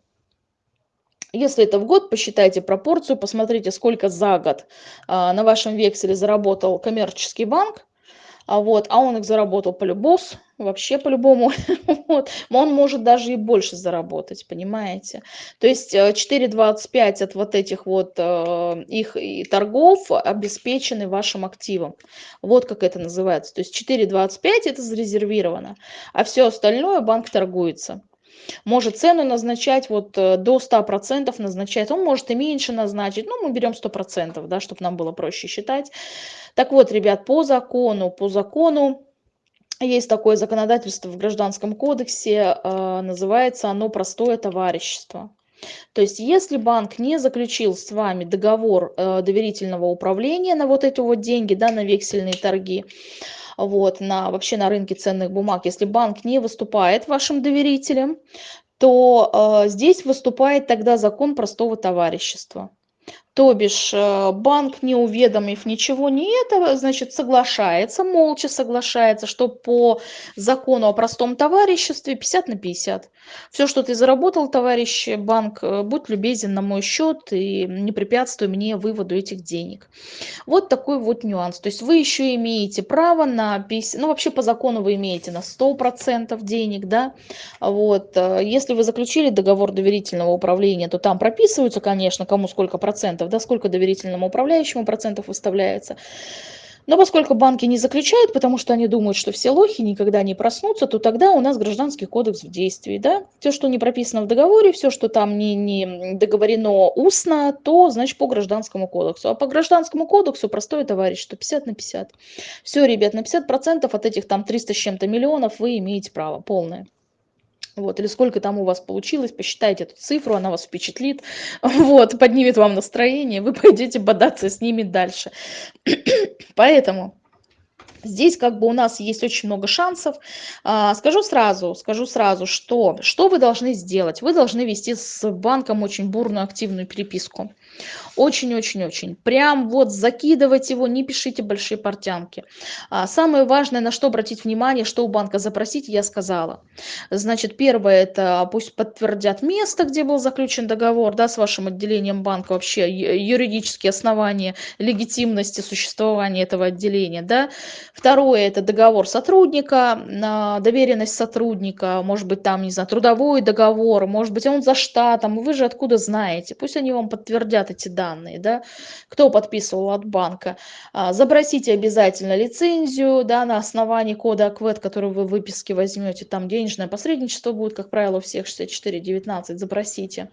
если это в год, посчитайте пропорцию, посмотрите, сколько за год а, на вашем векселе заработал коммерческий банк, а, вот, а он их заработал по-любому, вообще по-любому, <laughs> вот, он может даже и больше заработать, понимаете. То есть 4,25 э, от вот этих вот э, их и торгов обеспечены вашим активом. Вот как это называется. То есть 4,25 это зарезервировано, а все остальное банк торгуется может цену назначать вот э, до 100% назначать, он может и меньше назначить, ну мы берем 100%, да, чтобы нам было проще считать. Так вот, ребят, по закону, по закону, есть такое законодательство в Гражданском кодексе, э, называется оно «простое товарищество». То есть если банк не заключил с вами договор э, доверительного управления на вот эти вот деньги, да, на вексельные торги, вот, на, вообще на рынке ценных бумаг, если банк не выступает вашим доверителем, то э, здесь выступает тогда закон простого товарищества. То бишь э, банк, не уведомив ничего не этого, значит, соглашается, молча соглашается, что по закону о простом товариществе 50 на 50. Все, что ты заработал, товарищ банк, э, будь любезен на мой счет и не препятствуй мне выводу этих денег. Вот такой вот нюанс. То есть вы еще имеете право на 50, ну вообще по закону вы имеете на 100% денег, да. Вот. Э, если вы заключили договор доверительного управления, то там прописываются, конечно, кому сколько процентов, да, сколько доверительному управляющему процентов выставляется. Но поскольку банки не заключают, потому что они думают, что все лохи никогда не проснутся, то тогда у нас гражданский кодекс в действии. Да? Все, что не прописано в договоре, все, что там не, не договорено устно, то значит по гражданскому кодексу. А по гражданскому кодексу простое товарищ, что 50 на 50. Все, ребят, на 50% от этих там 300 с чем-то миллионов вы имеете право полное. Вот, или сколько там у вас получилось, посчитайте эту цифру, она вас впечатлит, <laughs> вот, поднимет вам настроение, вы пойдете бодаться с ними дальше. <clears throat> Поэтому Здесь как бы у нас есть очень много шансов. А, скажу сразу, скажу сразу, что, что вы должны сделать? Вы должны вести с банком очень бурную активную переписку. Очень-очень-очень. Прям вот закидывать его, не пишите большие портянки. А самое важное, на что обратить внимание, что у банка запросить, я сказала. Значит, первое, это пусть подтвердят место, где был заключен договор, да, с вашим отделением банка, вообще юридические основания легитимности существования этого отделения, да. Второе, это договор сотрудника, доверенность сотрудника, может быть, там, не знаю, трудовой договор, может быть, он за штатом, вы же откуда знаете, пусть они вам подтвердят эти данные, да, кто подписывал от банка. А, запросите обязательно лицензию, да, на основании кода АКВЭД, который вы в выписке возьмете, там денежное посредничество будет, как правило, у всех 64-19, запросите.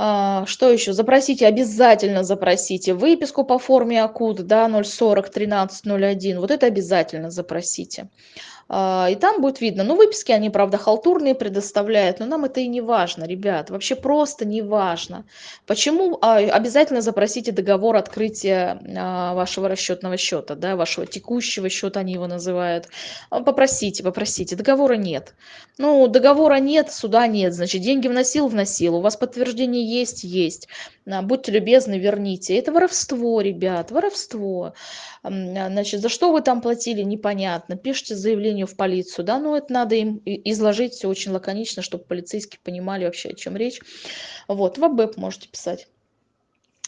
А, что еще? Запросите, обязательно запросите выписку по форме АКУД, да, 040 13 01, вот это обязательно запросите. А, и там будет видно. Ну, выписки, они, правда, халтурные предоставляют, но нам это и не важно, ребят, вообще просто не важно. Почему а, обязательно запросите договор открытия а, вашего расчетного счета, да, вашего текущего счета, они его называют. Попросите, попросите, договора нет. Ну, договора нет, суда нет, значит, деньги вносил, вносил, у вас подтверждение есть, есть. Будьте любезны, верните. Это воровство, ребят, воровство. Значит, за что вы там платили, непонятно. Пишите заявление заявлению в полицию, да, но это надо им изложить все очень лаконично, чтобы полицейские понимали вообще, о чем речь. Вот, в АБЭП можете писать.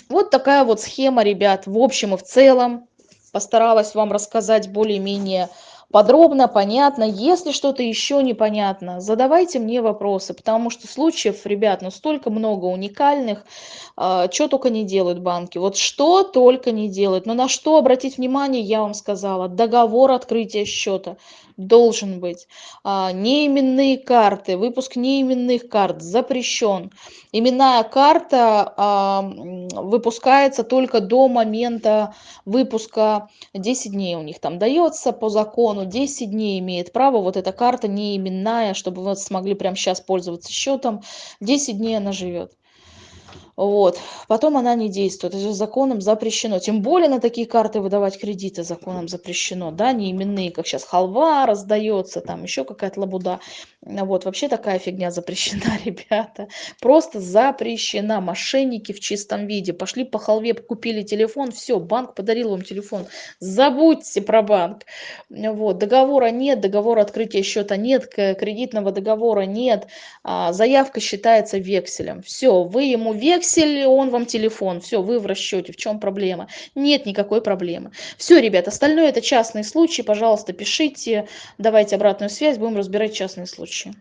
Вот такая вот схема, ребят, в общем и в целом. Постаралась вам рассказать более-менее подробно, понятно. Если что-то еще непонятно, задавайте мне вопросы, потому что случаев, ребят, ну столько много уникальных, э, а, что только не делают банки. Вот что только не делают. Но на что обратить внимание, я вам сказала. Договор открытия счета должен быть. А, неименные карты, выпуск неименных карт запрещен. Именная карта а, выпускается только до момента выпуска 10 дней у них там дается по закону закону 10 дней имеет право, вот эта карта не именная, чтобы вы смогли прямо сейчас пользоваться счетом, 10 дней она живет. Вот. Потом она не действует. Это законом запрещено. Тем более на такие карты выдавать кредиты законом запрещено. Да, не именные, как сейчас халва раздается, там еще какая-то лабуда. Вот, вообще такая фигня запрещена, <laughs> ребята. Просто запрещена. Мошенники в чистом виде. Пошли по халве, купили телефон, все, банк подарил вам телефон. Забудьте про банк. Вот, договора нет, договора открытия счета нет, кредитного договора нет. А, заявка считается векселем. Все, вы ему вексель вексель, он вам телефон, все, вы в расчете, в чем проблема? Нет никакой проблемы. Все, ребят, остальное это частные случаи, пожалуйста, пишите, давайте обратную связь, будем разбирать частные случаи.